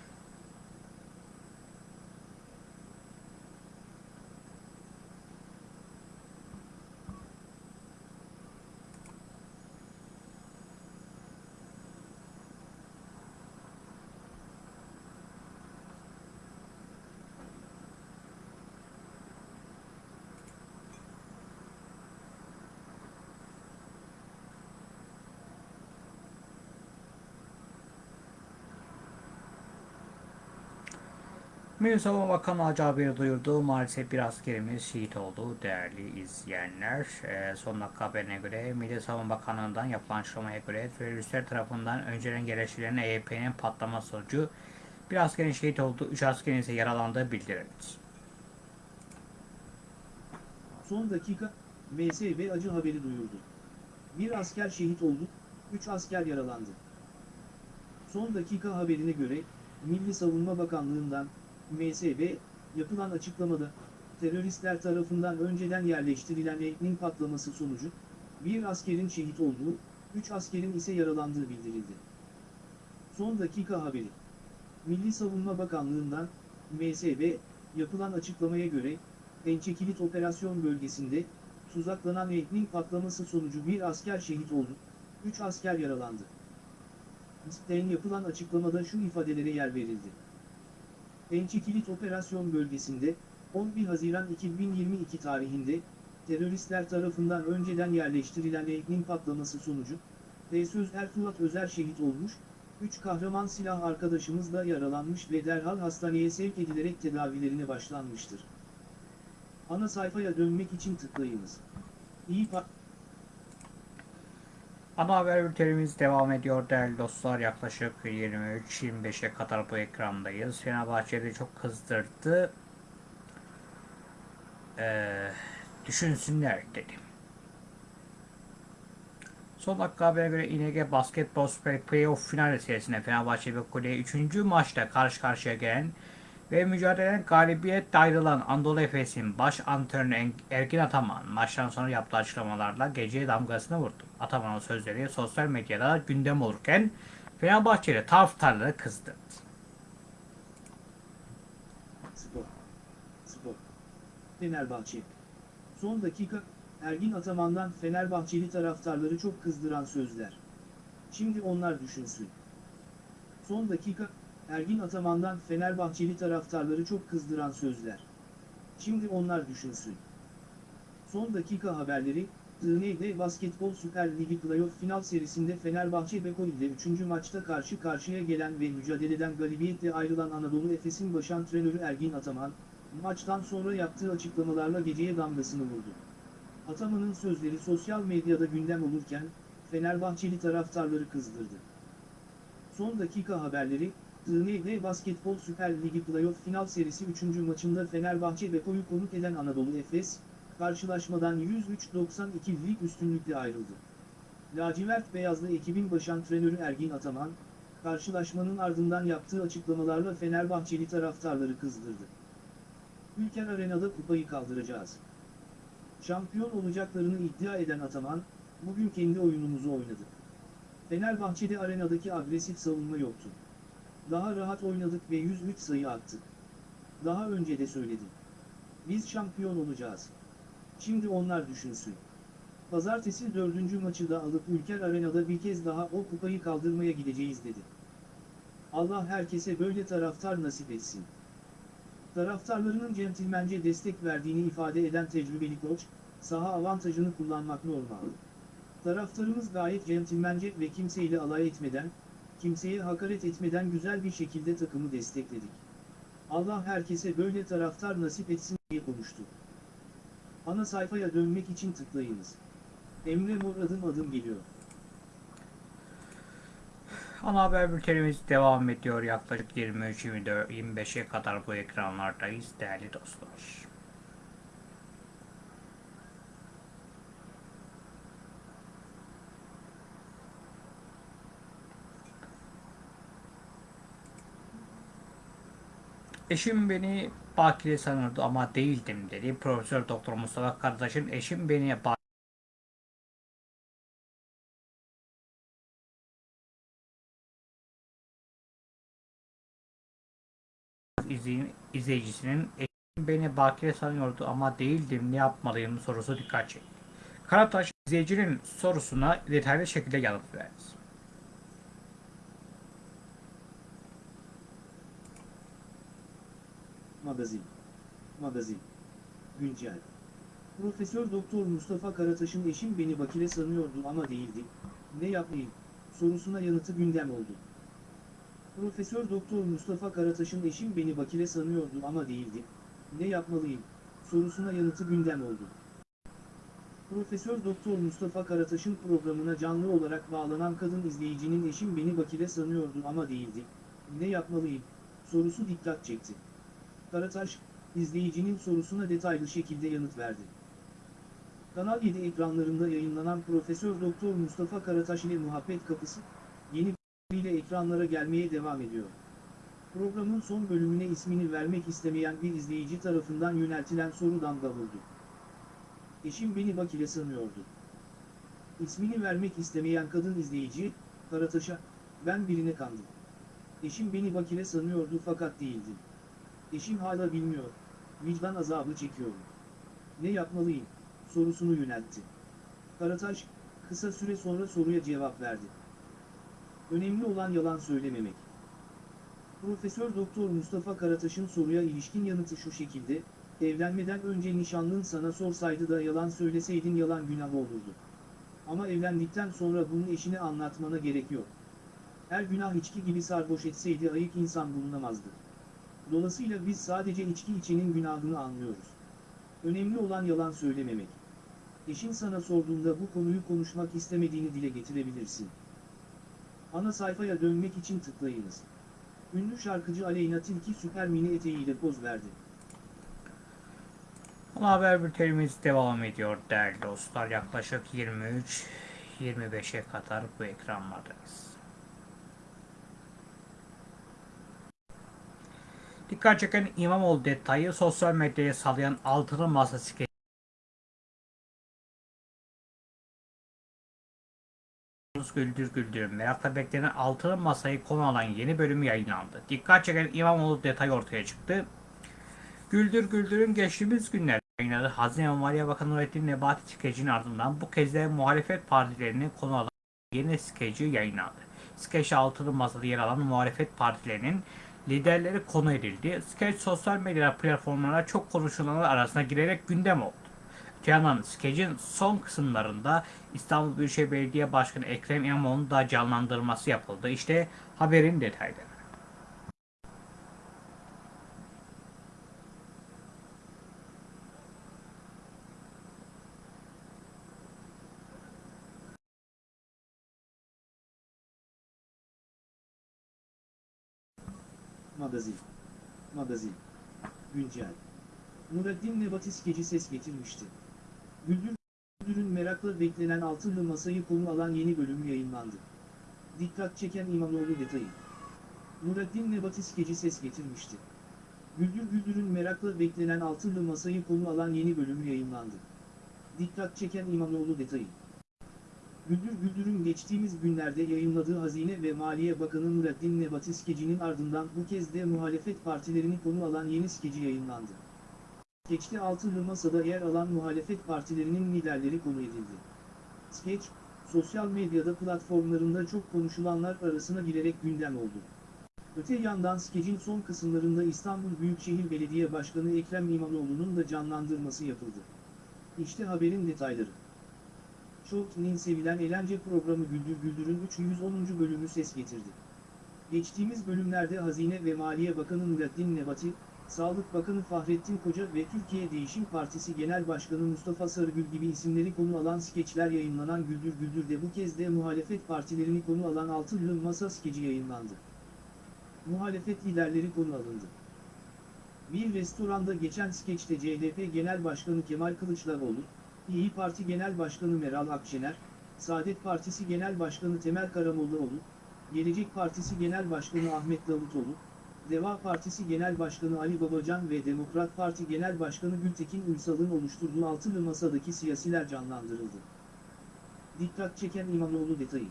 Milli Savunma Bakanı Hacı haberi duyurdu. Maalesef bir askerimiz şehit oldu değerli izleyenler. Ee, son dakika haberine göre Milli Savunma Bakanlığı'ndan yapılan açıklamaya göre teröristler tarafından önceden geliştirilen EYP'nin patlaması sonucu bir askerin şehit olduğu, 3 askerin ise yaralandığı bildirildi. Son dakika, MSB acı haberi duyurdu. Bir asker şehit oldu, 3 asker yaralandı. Son dakika haberine göre, Milli Savunma Bakanlığı'ndan, MSB, yapılan açıklamada, teröristler tarafından önceden yerleştirilen eknin patlaması sonucu, bir askerin şehit olduğu, 3 askerin ise yaralandığı bildirildi. Son dakika haberi. Milli Savunma Bakanlığı'ndan, MSB, yapılan açıklamaya göre, Pençekilit Operasyon Bölgesi'nde, tuzaklanan eknin patlaması sonucu bir asker şehit oldu, 3 asker yaralandı. MSB'den yapılan açıklamada şu ifadelere yer verildi. Pençekilit Operasyon Bölgesi'nde, 11 Haziran 2022 tarihinde, teröristler tarafından önceden yerleştirilen eknin patlaması sonucu, Söz Ertuğrul Özer şehit olmuş, 3 kahraman silah arkadaşımız da yaralanmış ve derhal hastaneye sevk edilerek tedavilerine başlanmıştır. Ana sayfaya dönmek için tıklayınız. İyi pa Ana haber bültenimiz devam ediyor değerli dostlar. Yaklaşık 23-25'e kadar bu ekrandayız. Fenerbahçe'de çok kızdırdı. Ee, düşünsünler dedim. Son dakika haberine göre İNG Basketbol Süper Playoff final serisinde Fenerbahçe ve Kore'ye 3. maçta karşı karşıya gelen ve mücadeleden galibiyetle ayrılan Anadolu Efes'in baş antrenörü Ergin Ataman maçtan sonra yaptığı açıklamalarla geceye damgasını vurdu. Ataman'ın sözleri sosyal medyada gündem olurken Fenerbahçeli taraftarları. Spor. Fenerbahçe. Son dakika, Ergin Ataman'dan Fenerbahçeli taraftarları çok kızdıran sözler. Şimdi onlar düşünsün. Son dakika, Ergin Ataman'dan Fenerbahçeli taraftarları çok kızdıran sözler. Şimdi onlar düşünsün. Son dakika haberleri, TND Basketbol Süper Ligi Playoff final serisinde Fenerbahçe Beko ile 3. maçta karşı karşıya gelen ve mücadeleden galibiyetle ayrılan Anadolu Efes'in baş antrenörü Ergin Ataman, maçtan sonra yaptığı açıklamalarla geceye damgasını vurdu. Ataman'ın sözleri sosyal medyada gündem olurken, Fenerbahçeli taraftarları kızdırdı. Son dakika haberleri, TND Basketbol Süper Ligi Playoff final serisi 3. maçında Fenerbahçe Beko'yu konuk eden Anadolu Efes, karşılaşmadan 103-92'lik üstünlükle ayrıldı. Lacivert Beyazlı ekibin baş antrenörü Ergin Ataman, karşılaşmanın ardından yaptığı açıklamalarla Fenerbahçeli taraftarları kızdırdı. Ülker Arena'da kupayı kaldıracağız. Şampiyon olacaklarını iddia eden Ataman, bugün kendi oyunumuzu oynadık. Fenerbahçe'de arenadaki agresif savunma yoktu. Daha rahat oynadık ve 103 sayı attık. Daha önce de söyledim. Biz şampiyon olacağız. Şimdi onlar düşünsün. Pazartesi dördüncü maçı da alıp Ülker Arena'da bir kez daha o kupayı kaldırmaya gideceğiz dedi. Allah herkese böyle taraftar nasip etsin. Taraftarlarının centilmence destek verdiğini ifade eden tecrübeli koç, saha avantajını kullanmak normal. Taraftarımız gayet centilmence ve kimseyle alay etmeden, kimseye hakaret etmeden güzel bir şekilde takımı destekledik. Allah herkese böyle taraftar nasip etsin diye konuştu. Ana sayfaya dönmek için tıklayınız. Emre Mor adım adım geliyor. Ana haber bültenimiz devam ediyor. Yaklaşık 23-25'e kadar bu ekranlardayız değerli dostlar. Eşim beni bakire sanırdı ama değildim dedi. Profesör Doktor Mustafa Kardeş'in eşim beni bakire izleyicisinin eşim beni bakire sanıyordu ama değildim ne yapmalıyım sorusu dikkat çekti. Karataş izleyicinin sorusuna detaylı şekilde yanıt verdi. Magazin. Magazin. Güncel. Profesör Doktor Mustafa Karataş'ın eşim beni bakire sanıyordu ama değildi. Ne yapayım? Sorusuna yanıtı gündem oldu. Profesör Doktor Mustafa Karataş'ın eşim beni bakire sanıyordu ama değildi. Ne yapmalıyım? sorusuna yanıtı gündem oldu. Profesör Doktor Mustafa Karataş'ın programına canlı olarak bağlanan kadın izleyicinin eşim beni bakire sanıyordu ama değildi. Ne yapmalıyım? sorusu dikkat çekti. Karataş, izleyicinin sorusuna detaylı şekilde yanıt verdi. Kanal 7 ekranlarında yayınlanan Profesör Doktor Mustafa Karataş ile Muhabbet Kapısı, yeni ile ekranlara gelmeye devam ediyor. Programın son bölümüne ismini vermek istemeyen bir izleyici tarafından yöneltilen soru damga vurdu. Eşim beni bakire sanıyordu. İsmini vermek istemeyen kadın izleyici, Karataş'a, ben birine kandım. Eşim beni bakire sanıyordu fakat değildi. Eşim hala bilmiyor, vicdan azabı çekiyorum. Ne yapmalıyım, sorusunu yöneltti. Karataş, kısa süre sonra soruya cevap verdi. Önemli olan yalan söylememek. Profesör Doktor Mustafa Karataş'ın soruya ilişkin yanıtı şu şekilde, evlenmeden önce nişanlın sana sorsaydı da yalan söyleseydin yalan günah olurdu. Ama evlendikten sonra bunu eşine anlatmana gerek yok. Her günah içki gibi sarhoş etseydi ayık insan bulunamazdı. Dolayısıyla biz sadece içki içenin günahını anlıyoruz. Önemli olan yalan söylememek. Eşin sana sorduğunda bu konuyu konuşmak istemediğini dile getirebilirsin. Ana sayfaya dönmek için tıklayınız. Ünlü şarkıcı Aleyna Tilki süper mini eteğiyle poz verdi. Ana haber bültenimiz devam ediyor değerli dostlar. Yaklaşık 23-25'e kadar bu ekranlardayız. Dikkat çeken İmamoğlu detayı sosyal medyaya salayan altılı masa skeci Güldür Güldür merakla beklenen altılı masayı konu alan yeni bölümü yayınlandı. Dikkat çeken İmamoğlu detayı ortaya çıktı. Güldür Güldür'ün geçtiğimiz günlerde yayınladığı Hazine ve Maliye Bakanı Nurettin Nebati skecinin ardından bu kez de muhalefet partilerini konu alan yeni skeci yayınlandı. Skeç altılı masada yer alan muhalefet partilerinin liderleri konu edildi. Skeç sosyal medya platformlarına çok konuşulanlar arasına girerek gündem oldu. Öte yandan skecin son kısımlarında İstanbul Büyükşehir Belediye Başkanı Ekrem İmamoğlu'nun da canlandırması yapıldı. İşte haberin detayları. Magazin. Magazin. Güncel. Nureddin Nebati skeci ses getirmişti. Güldür Güldür'ün merakla beklenen altılı masayı konu alan yeni bölüm yayınlandı. Dikkat çeken İmamoğlu detayı. Nureddin Nebati skeci ses getirmişti. Güldür Güldür'ün merakla beklenen altılı masayı konu alan yeni bölüm yayınlandı. Dikkat çeken İmamoğlu detayı. Güldür Güldür'ün geçtiğimiz günlerde yayınladığı Hazine ve Maliye Bakanı Nureddin Nebati skecinin ardından bu kez de muhalefet partilerini konu alan yeni skeci yayınlandı. Skeçte altılı masada yer alan muhalefet partilerinin liderleri konu edildi. Skeç, sosyal medyada platformlarında çok konuşulanlar arasına girerek gündem oldu. Öte yandan skecin son kısımlarında İstanbul Büyükşehir Belediye Başkanı Ekrem İmamoğlu'nun da canlandırması yapıldı. İşte haberin detayları. Showt'nin sevilen eğlence programı Güldür Güldür'ün 310. bölümü ses getirdi. Geçtiğimiz bölümlerde Hazine ve Maliye Bakanı Nurettin Nebati, Sağlık Bakanı Fahrettin Koca ve Türkiye Değişim Partisi Genel Başkanı Mustafa Sarıgül gibi isimleri konu alan skeçler yayınlanan Güldür Güldür'de bu kez de muhalefet partilerini konu alan Altılı Masa skeci yayınlandı. Muhalefet liderleri konu alındı. Bir restoranda geçen skeçte CHP Genel Başkanı Kemal Kılıçdaroğlu, İyi Parti Genel Başkanı Meral Akşener, Saadet Partisi Genel Başkanı Temel Karamollaoğlu, Gelecek Partisi Genel Başkanı Ahmet Davutoğlu, Deva Partisi Genel Başkanı Ali Babacan ve Demokrat Parti Genel Başkanı Gültekin Ünsal'ın oluşturduğu altılı masadaki siyasiler canlandırıldı. Dikkat çeken İmamoğlu detayı.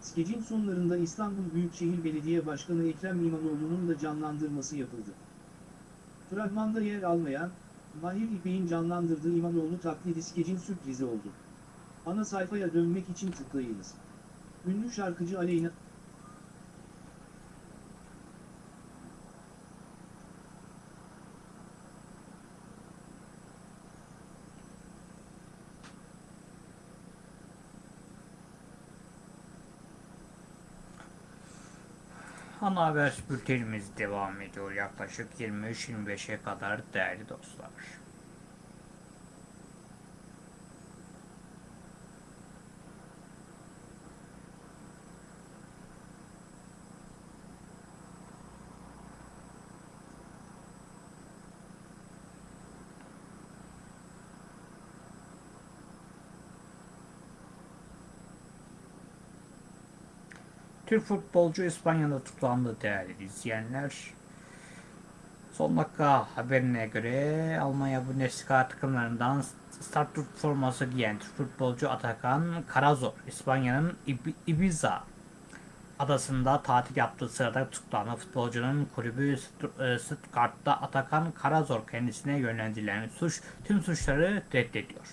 Skecin sonlarında İstanbul Büyükşehir Belediye Başkanı Ekrem İmamoğlu'nun da canlandırması yapıldı. Fragmanda yer almayan, Mahir İpek'in canlandırdığı İmamoğlu taklidi skecin sürprizi oldu. Ana sayfaya dönmek için tıklayınız. Ünlü şarkıcı Aleyna Ana haber bültenimiz devam ediyor yaklaşık 23-25'e kadar değerli dostlar. Türk futbolcu İspanya'da tutuklandı değerli izleyenler. Son dakika haberine göre Almanya Bundesliga takımlarından start forması giyen futbolcu Atakan Karazor, İspanya'nın İb- Ibiza adasında tatil yaptığı sırada tutuklanan futbolcunun kulübü e, Stuttgart'ta Atakan Karazor kendisine yönlendirilen suç tüm suçları reddediyor.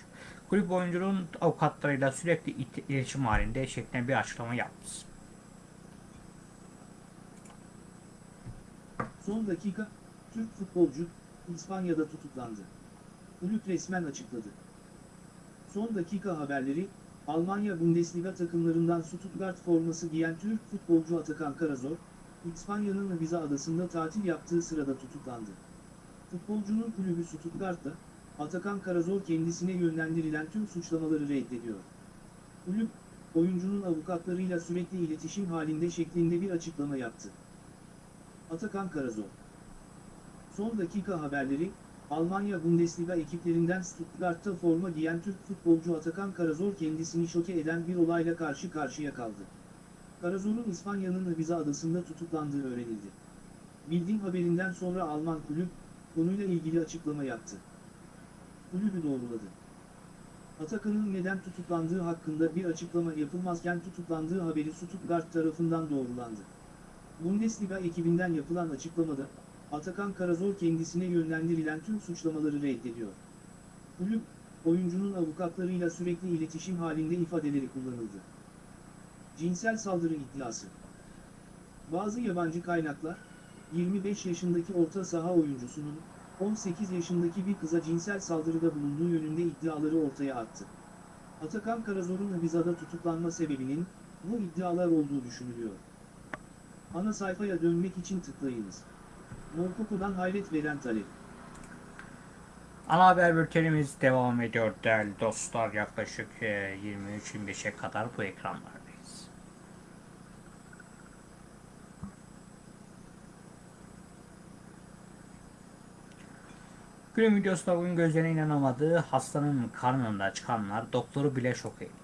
Kulüp oyuncunun avukatlarıyla sürekli iletişim halinde şeklinde bir açıklama yaptı. Son dakika, Türk futbolcu, İspanya'da tutuklandı. Kulüp resmen açıkladı. Son dakika haberleri, Almanya Bundesliga takımlarından Stuttgart forması giyen Türk futbolcu Atakan Karazor, İspanya'nın Ibiza adasında tatil yaptığı sırada tutuklandı. Futbolcunun kulübü Stuttgart'ta, Atakan Karazor kendisine yönlendirilen tüm suçlamaları reddediyor. Kulüp, oyuncunun avukatlarıyla sürekli iletişim halinde şeklinde bir açıklama yaptı. Atakan Karazor Son dakika haberleri, Almanya Bundesliga ekiplerinden Stuttgart'ta forma giyen Türk futbolcu Atakan Karazor kendisini şoke eden bir olayla karşı karşıya kaldı. Karazor'un İspanya'nın Ibiza adasında tutuklandığı öğrenildi. Bildiğim haberinden sonra Alman kulüp, konuyla ilgili açıklama yaptı. Kulübü doğruladı. Atakan'ın neden tutuklandığı hakkında bir açıklama yapılmazken tutuklandığı haberi Stuttgart tarafından doğrulandı. Bundesliga ekibinden yapılan açıklamada, Atakan Karazor kendisine yönlendirilen tüm suçlamaları reddediyor. Kulüp, oyuncunun avukatlarıyla sürekli iletişim halinde ifadeleri kullanıldı. Cinsel saldırı iddiası Bazı yabancı kaynaklar, 25 yaşındaki orta saha oyuncusunun, 18 yaşındaki bir kıza cinsel saldırıda bulunduğu yönünde iddiaları ortaya attı. Atakan Karazor'un Ibiza'da tutuklanma sebebinin, bu iddialar olduğu düşünülüyor. Ana sayfaya dönmek için tıklayınız. Morkoko'dan hayret veren talep. Ana haber bültenimiz devam ediyor değerli dostlar. Yaklaşık e, 23-25'e kadar bu ekranlardayız. Günün videosunda bugün gözlerine inanamadığı hastanın karnında çıkanlar doktoru bile şok etti.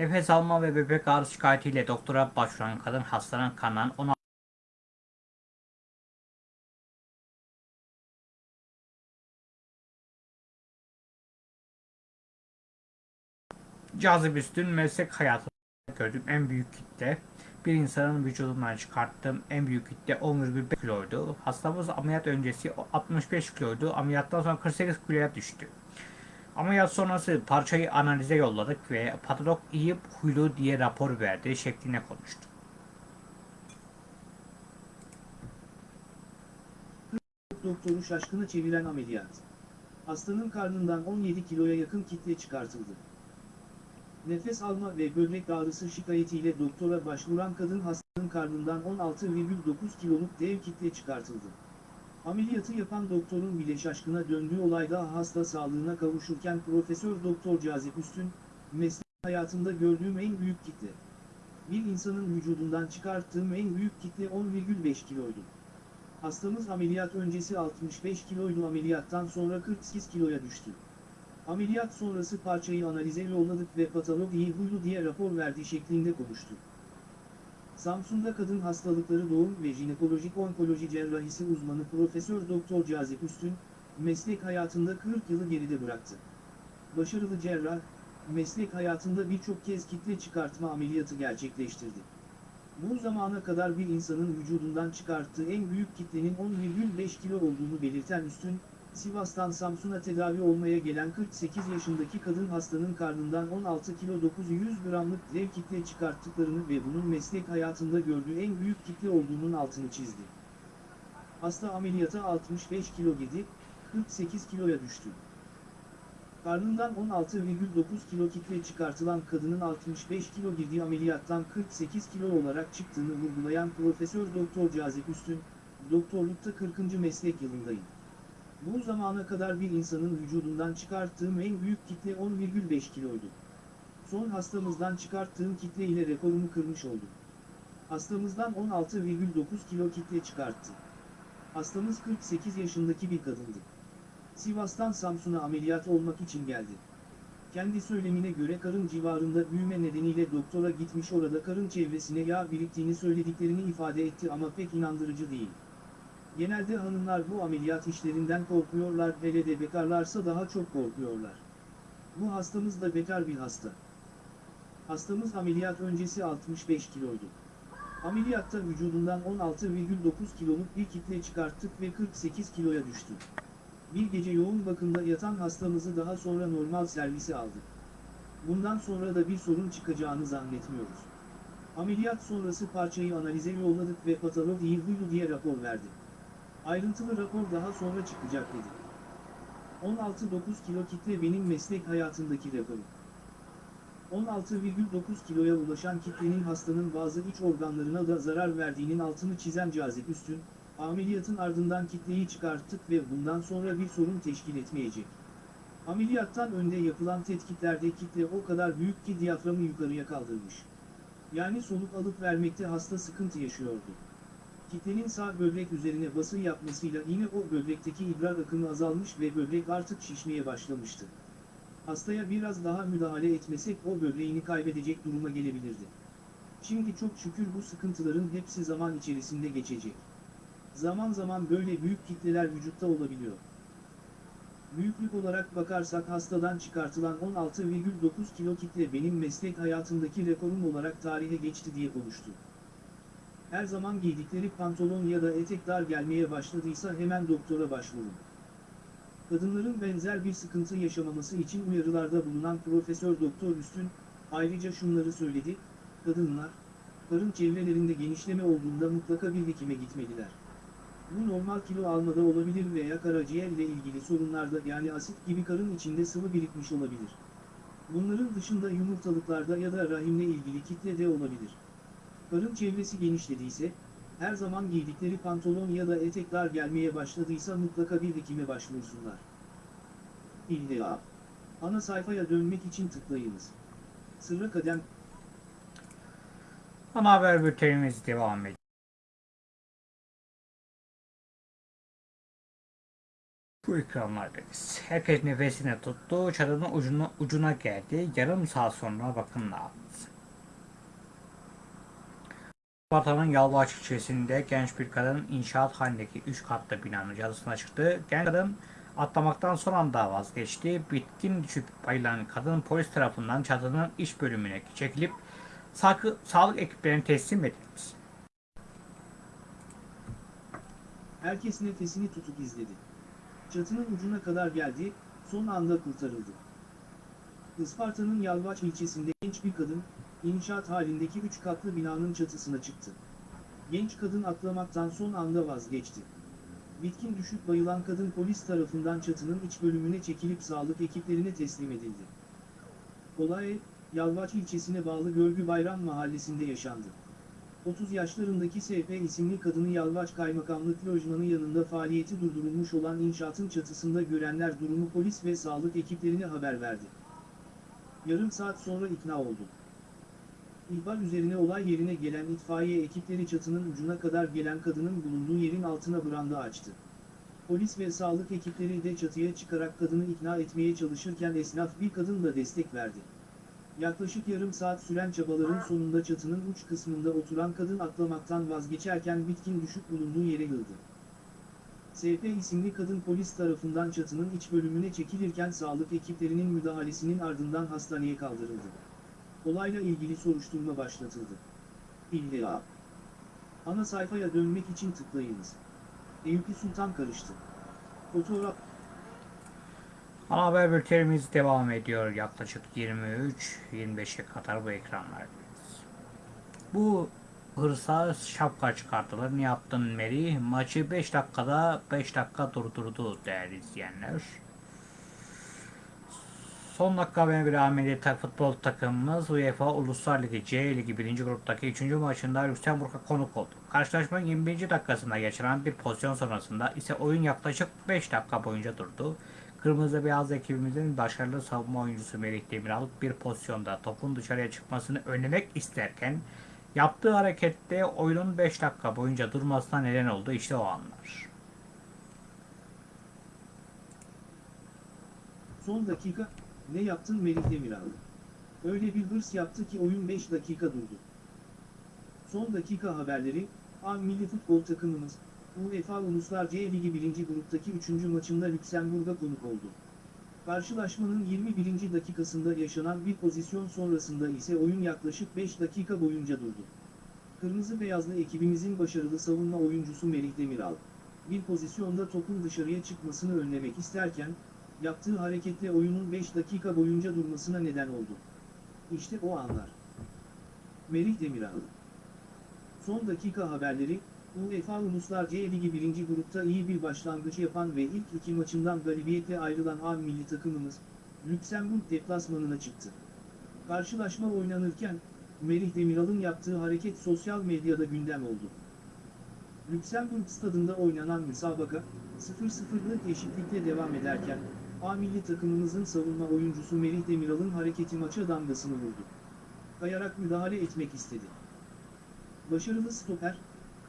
Nefes alma ve bebek ağrısı şikayetiyle doktora başvuran kadın hastanın kanından 16 Cazip üstün meslek hayatımda gördüğüm en büyük kitle bir insanın vücudundan çıkarttığım en büyük kitle 10,5 kiloydu. Hastamız ameliyat öncesi 65 kiloydu. Ameliyattan sonra 48 kiloya düştü. Ameliyat sonrası parçayı analize yolladık ve patolog iyi huylu diye rapor verdi şeklinde konuştu. Doktoru şaşkına çeviren ameliyat. Hastanın karnından 17 kiloya yakın kitle çıkartıldı. Nefes alma ve böbrek ağrısı şikayetiyle doktora başvuran kadın hastanın karnından 16,9 kiloluk dev kitle çıkartıldı. Ameliyatı yapan doktorun bile şaşkına döndüğü olayda hasta sağlığına kavuşurken Profesör Doktor Cazip Üstün, meslek hayatımda gördüğüm en büyük kitle. Bir insanın vücudundan çıkarttığım en büyük kitle 10,5 kiloydu. Hastamız ameliyat öncesi 65 kiloydu ameliyattan sonra 48 kiloya düştü. Ameliyat sonrası parçayı analize yolladık ve patolog iyi huylu diye rapor verdi şeklinde konuştu. Samsun'da kadın hastalıkları doğum ve jinekolojik onkoloji cerrahisi uzmanı Profesör Doktor Cazip Üstün, meslek hayatında 40 yılı geride bıraktı. Başarılı cerrah, meslek hayatında birçok kez kitle çıkartma ameliyatı gerçekleştirdi. Bu zamana kadar bir insanın vücudundan çıkarttığı en büyük kitlenin 10,5 kilo olduğunu belirten Üstün, Sivas'tan Samsun'a tedavi olmaya gelen 48 yaşındaki kadın hastanın karnından 16 kilo 900 gramlık dev kitle çıkarttıklarını ve bunun meslek hayatında gördüğü en büyük kitle olduğunun altını çizdi. Hasta ameliyata 65 kilo girdi, 48 kiloya düştü. Karnından 16,9 kilo kitle çıkartılan kadının 65 kilo girdiği ameliyattan 48 kilo olarak çıktığını vurgulayan Profesör Doktor Cazip Üstün, doktorlukta 40. meslek yılındayım. Bu zamana kadar bir insanın vücudundan çıkarttığım en büyük kitle 10,5 kiloydu. Son hastamızdan çıkarttığım kitle ile rekorumu kırmış oldum. Hastamızdan 16,9 kilo kitle çıkarttı. Hastamız 48 yaşındaki bir kadındı. Sivas'tan Samsun'a ameliyat olmak için geldi. Kendi söylemine göre karın civarında büyüme nedeniyle doktora gitmiş orada karın çevresine yağ biriktiğini söylediklerini ifade etti ama pek inandırıcı değil. Genelde hanımlar bu ameliyat işlerinden korkuyorlar hele de bekarlarsa daha çok korkuyorlar. Bu hastamız da bekar bir hasta. Hastamız ameliyat öncesi 65 kiloydu. Ameliyatta vücudundan 16,9 kiloluk bir kitle çıkarttık ve 48 kiloya düştü. Bir gece yoğun bakımda yatan hastamızı daha sonra normal servise aldık. Bundan sonra da bir sorun çıkacağını zannetmiyoruz. Ameliyat sonrası parçayı analize yolladık ve patolog iyi huylu diye rapor verdi. Ayrıntılı rapor daha sonra çıkacak dedi. 16,9 kilo kitle benim meslek hayatındaki rekorum. 16,9 kiloya ulaşan kitlenin hastanın bazı iç organlarına da zarar verdiğinin altını çizen Cazip Üstün, ameliyatın ardından kitleyi çıkarttık ve bundan sonra bir sorun teşkil etmeyecek. Ameliyattan önde yapılan tetkiklerde kitle o kadar büyük ki diyaframı yukarıya kaldırmış. Yani soluk alıp vermekte hasta sıkıntı yaşıyordu. Kitlenin sağ böbrek üzerine bası yapmasıyla yine o böbrekteki idrar akımı azalmış ve böbrek artık şişmeye başlamıştı. Hastaya biraz daha müdahale etmesek o böbreğini kaybedecek duruma gelebilirdi. Şimdi çok şükür bu sıkıntıların hepsi zaman içerisinde geçecek. Zaman zaman böyle büyük kitleler vücutta olabiliyor. Büyüklük olarak bakarsak hastadan çıkartılan 16,9 kilo kitle benim meslek hayatımdaki rekorum olarak tarihe geçti diye konuştu. Her zaman giydikleri pantolon ya da etek dar gelmeye başladıysa hemen doktora başvurun. Kadınların benzer bir sıkıntı yaşamaması için uyarılarda bulunan Profesör Doktor Üstün, ayrıca şunları söyledi, kadınlar, karın çevrelerinde genişleme olduğunda mutlaka bir hekime gitmeliler. Bu normal kilo almada olabilir veya karaciğer ile ilgili sorunlarda yani asit gibi karın içinde sıvı birikmiş olabilir. Bunların dışında yumurtalıklarda ya da rahimle ilgili kitle de olabilir. Karın çevresi genişlediyse, her zaman giydikleri pantolon ya da etek dar gelmeye başladıysa mutlaka bir hekime başvursunlar. İlla. Ana sayfaya dönmek için tıklayınız. Sırra kadem Ana haber bültenimiz devam ediyor. Bu ekranlardayız. Herkes nefesini tuttu, çadırın ucuna, ucuna geldi. Yarım saat sonra bakın ne. Vatanın Yalvaç ilçesinde genç bir kadın inşaat halindeki 3 katlı binanın cadısına çıktı. Genç kadın atlamaktan son anda vazgeçti. Bitkin düşüp bayılan kadın polis tarafından çadırın iç bölümüne çekilip sağlık, sağlık ekiplerine teslim edildi. herkes nefesini tutup izledi. Çatının ucuna kadar geldi, son anda kurtarıldı. Isparta'nın Yalvaç ilçesinde genç bir kadın, inşaat halindeki 3 katlı binanın çatısına çıktı. Genç kadın atlamaktan son anda vazgeçti. Bitkin düşüp bayılan kadın polis tarafından çatının iç bölümüne çekilip sağlık ekiplerine teslim edildi. Olay, Yalvaç ilçesine bağlı Görgü Bayram mahallesinde yaşandı. 30 yaşlarındaki SP isimli kadını Yalvaç Kaymakamlık Lojmanı yanında faaliyeti durdurulmuş olan inşaatın çatısında görenler durumu polis ve sağlık ekiplerine haber verdi. Yarım saat sonra ikna oldu. İhbar üzerine olay yerine gelen itfaiye ekipleri çatının ucuna kadar gelen kadının bulunduğu yerin altına branda açtı. Polis ve sağlık ekipleri de çatıya çıkarak kadını ikna etmeye çalışırken esnaf bir kadın da destek verdi. Yaklaşık yarım saat süren çabaların sonunda çatının uç kısmında oturan kadın atlamaktan vazgeçerken bitkin düşüp bulunduğu yere yıldı. SP isimli kadın polis tarafından çatının iç bölümüne çekilirken sağlık ekiplerinin müdahalesinin ardından hastaneye kaldırıldı. Olayla ilgili soruşturma başlatıldı. İlla. Ana sayfaya dönmek için tıklayınız. Eyüp Sultan karıştı. Fotoğraf Ana haber bültenimiz devam ediyor. Yaklaşık 23-25'e kadar bu ekranlardayız. Bu hırsa şapka çıkartılır. Ne yaptın Mary? Maçı 5 dakikada 5 dakika durdurdu değerli izleyenler. Son dakika haberine göre milli tak futbol takımımız UEFA Uluslar Ligi C Ligi 1. gruptaki 3. maçında Lüksemburg'a konuk oldu. Karşılaşmanın 21. dakikasında geçiren bir pozisyon sonrasında ise oyun yaklaşık 5 dakika boyunca durdu. Kırmızı beyaz ekibimizin başarılı savunma oyuncusu Melih Demiral bir pozisyonda topun dışarıya çıkmasını önlemek isterken yaptığı harekette oyunun 5 dakika boyunca durmasına neden oldu. İşte o anlar. Son dakika, ne yaptın Melih Demiral? Öyle bir hırs yaptı ki oyun 5 dakika durdu. Son dakika haberleri, A milli futbol takımımız, UEFA Uluslar C Ligi 1. gruptaki 3. maçında Lüksemburg'a konuk oldu. Karşılaşmanın 21. dakikasında yaşanan bir pozisyon sonrasında ise oyun yaklaşık 5 dakika boyunca durdu. Kırmızı beyazlı ekibimizin başarılı savunma oyuncusu Melih Demiral, bir pozisyonda topun dışarıya çıkmasını önlemek isterken, yaptığı hareketle oyunun 5 dakika boyunca durmasına neden oldu. İşte o anlar. Melih Demiral Son dakika haberleri, UEFA Uluslar C Ligi 1. grupta iyi bir başlangıç yapan ve ilk iki maçından galibiyetle ayrılan A milli takımımız, Lüksemburg deplasmanına çıktı. Karşılaşma oynanırken, Melih Demiral'ın yaptığı hareket sosyal medyada gündem oldu. Lüksemburg stadında oynanan müsabaka, 0-0'lık eşitlikle devam ederken, A milli takımımızın savunma oyuncusu Melih Demiral'ın hareketi maça damgasını vurdu. Kayarak müdahale etmek istedi. Başarılı stoper,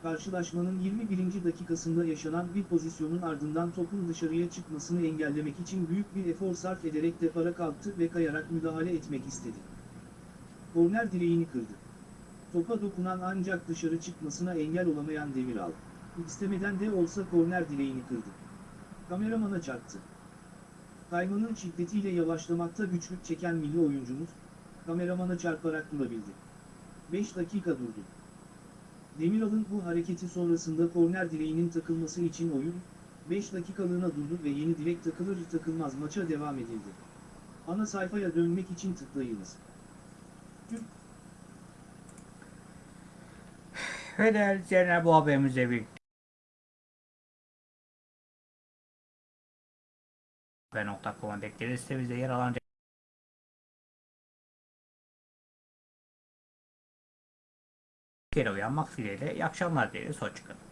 karşılaşmanın 21. dakikasında yaşanan bir pozisyonun ardından topun dışarıya çıkmasını engellemek için büyük bir efor sarf ederek depara kalktı ve kayarak müdahale etmek istedi. Korner direğini kırdı. Topa dokunan ancak dışarı çıkmasına engel olamayan Demiral, istemeden de olsa korner direğini kırdı. Kameramana çarptı. Kaymanın şiddetiyle yavaşlamakta güçlük çeken milli oyuncumuz, kameramana çarparak durabildi. 5 dakika durdu. Demiral'ın bu hareketi sonrasında korner direğinin takılması için oyun, 5 dakikalığına durdu ve yeni direk takılır takılmaz maça devam edildi. Ana sayfaya dönmek için tıklayınız. Türk Ve değerli izleyenler bu haberimizle birlikte ve.com'a bekleriz. Sitemizde yer alan kere uyanmak dileğiyle iyi akşamlar dileriz. Hoşçakalın.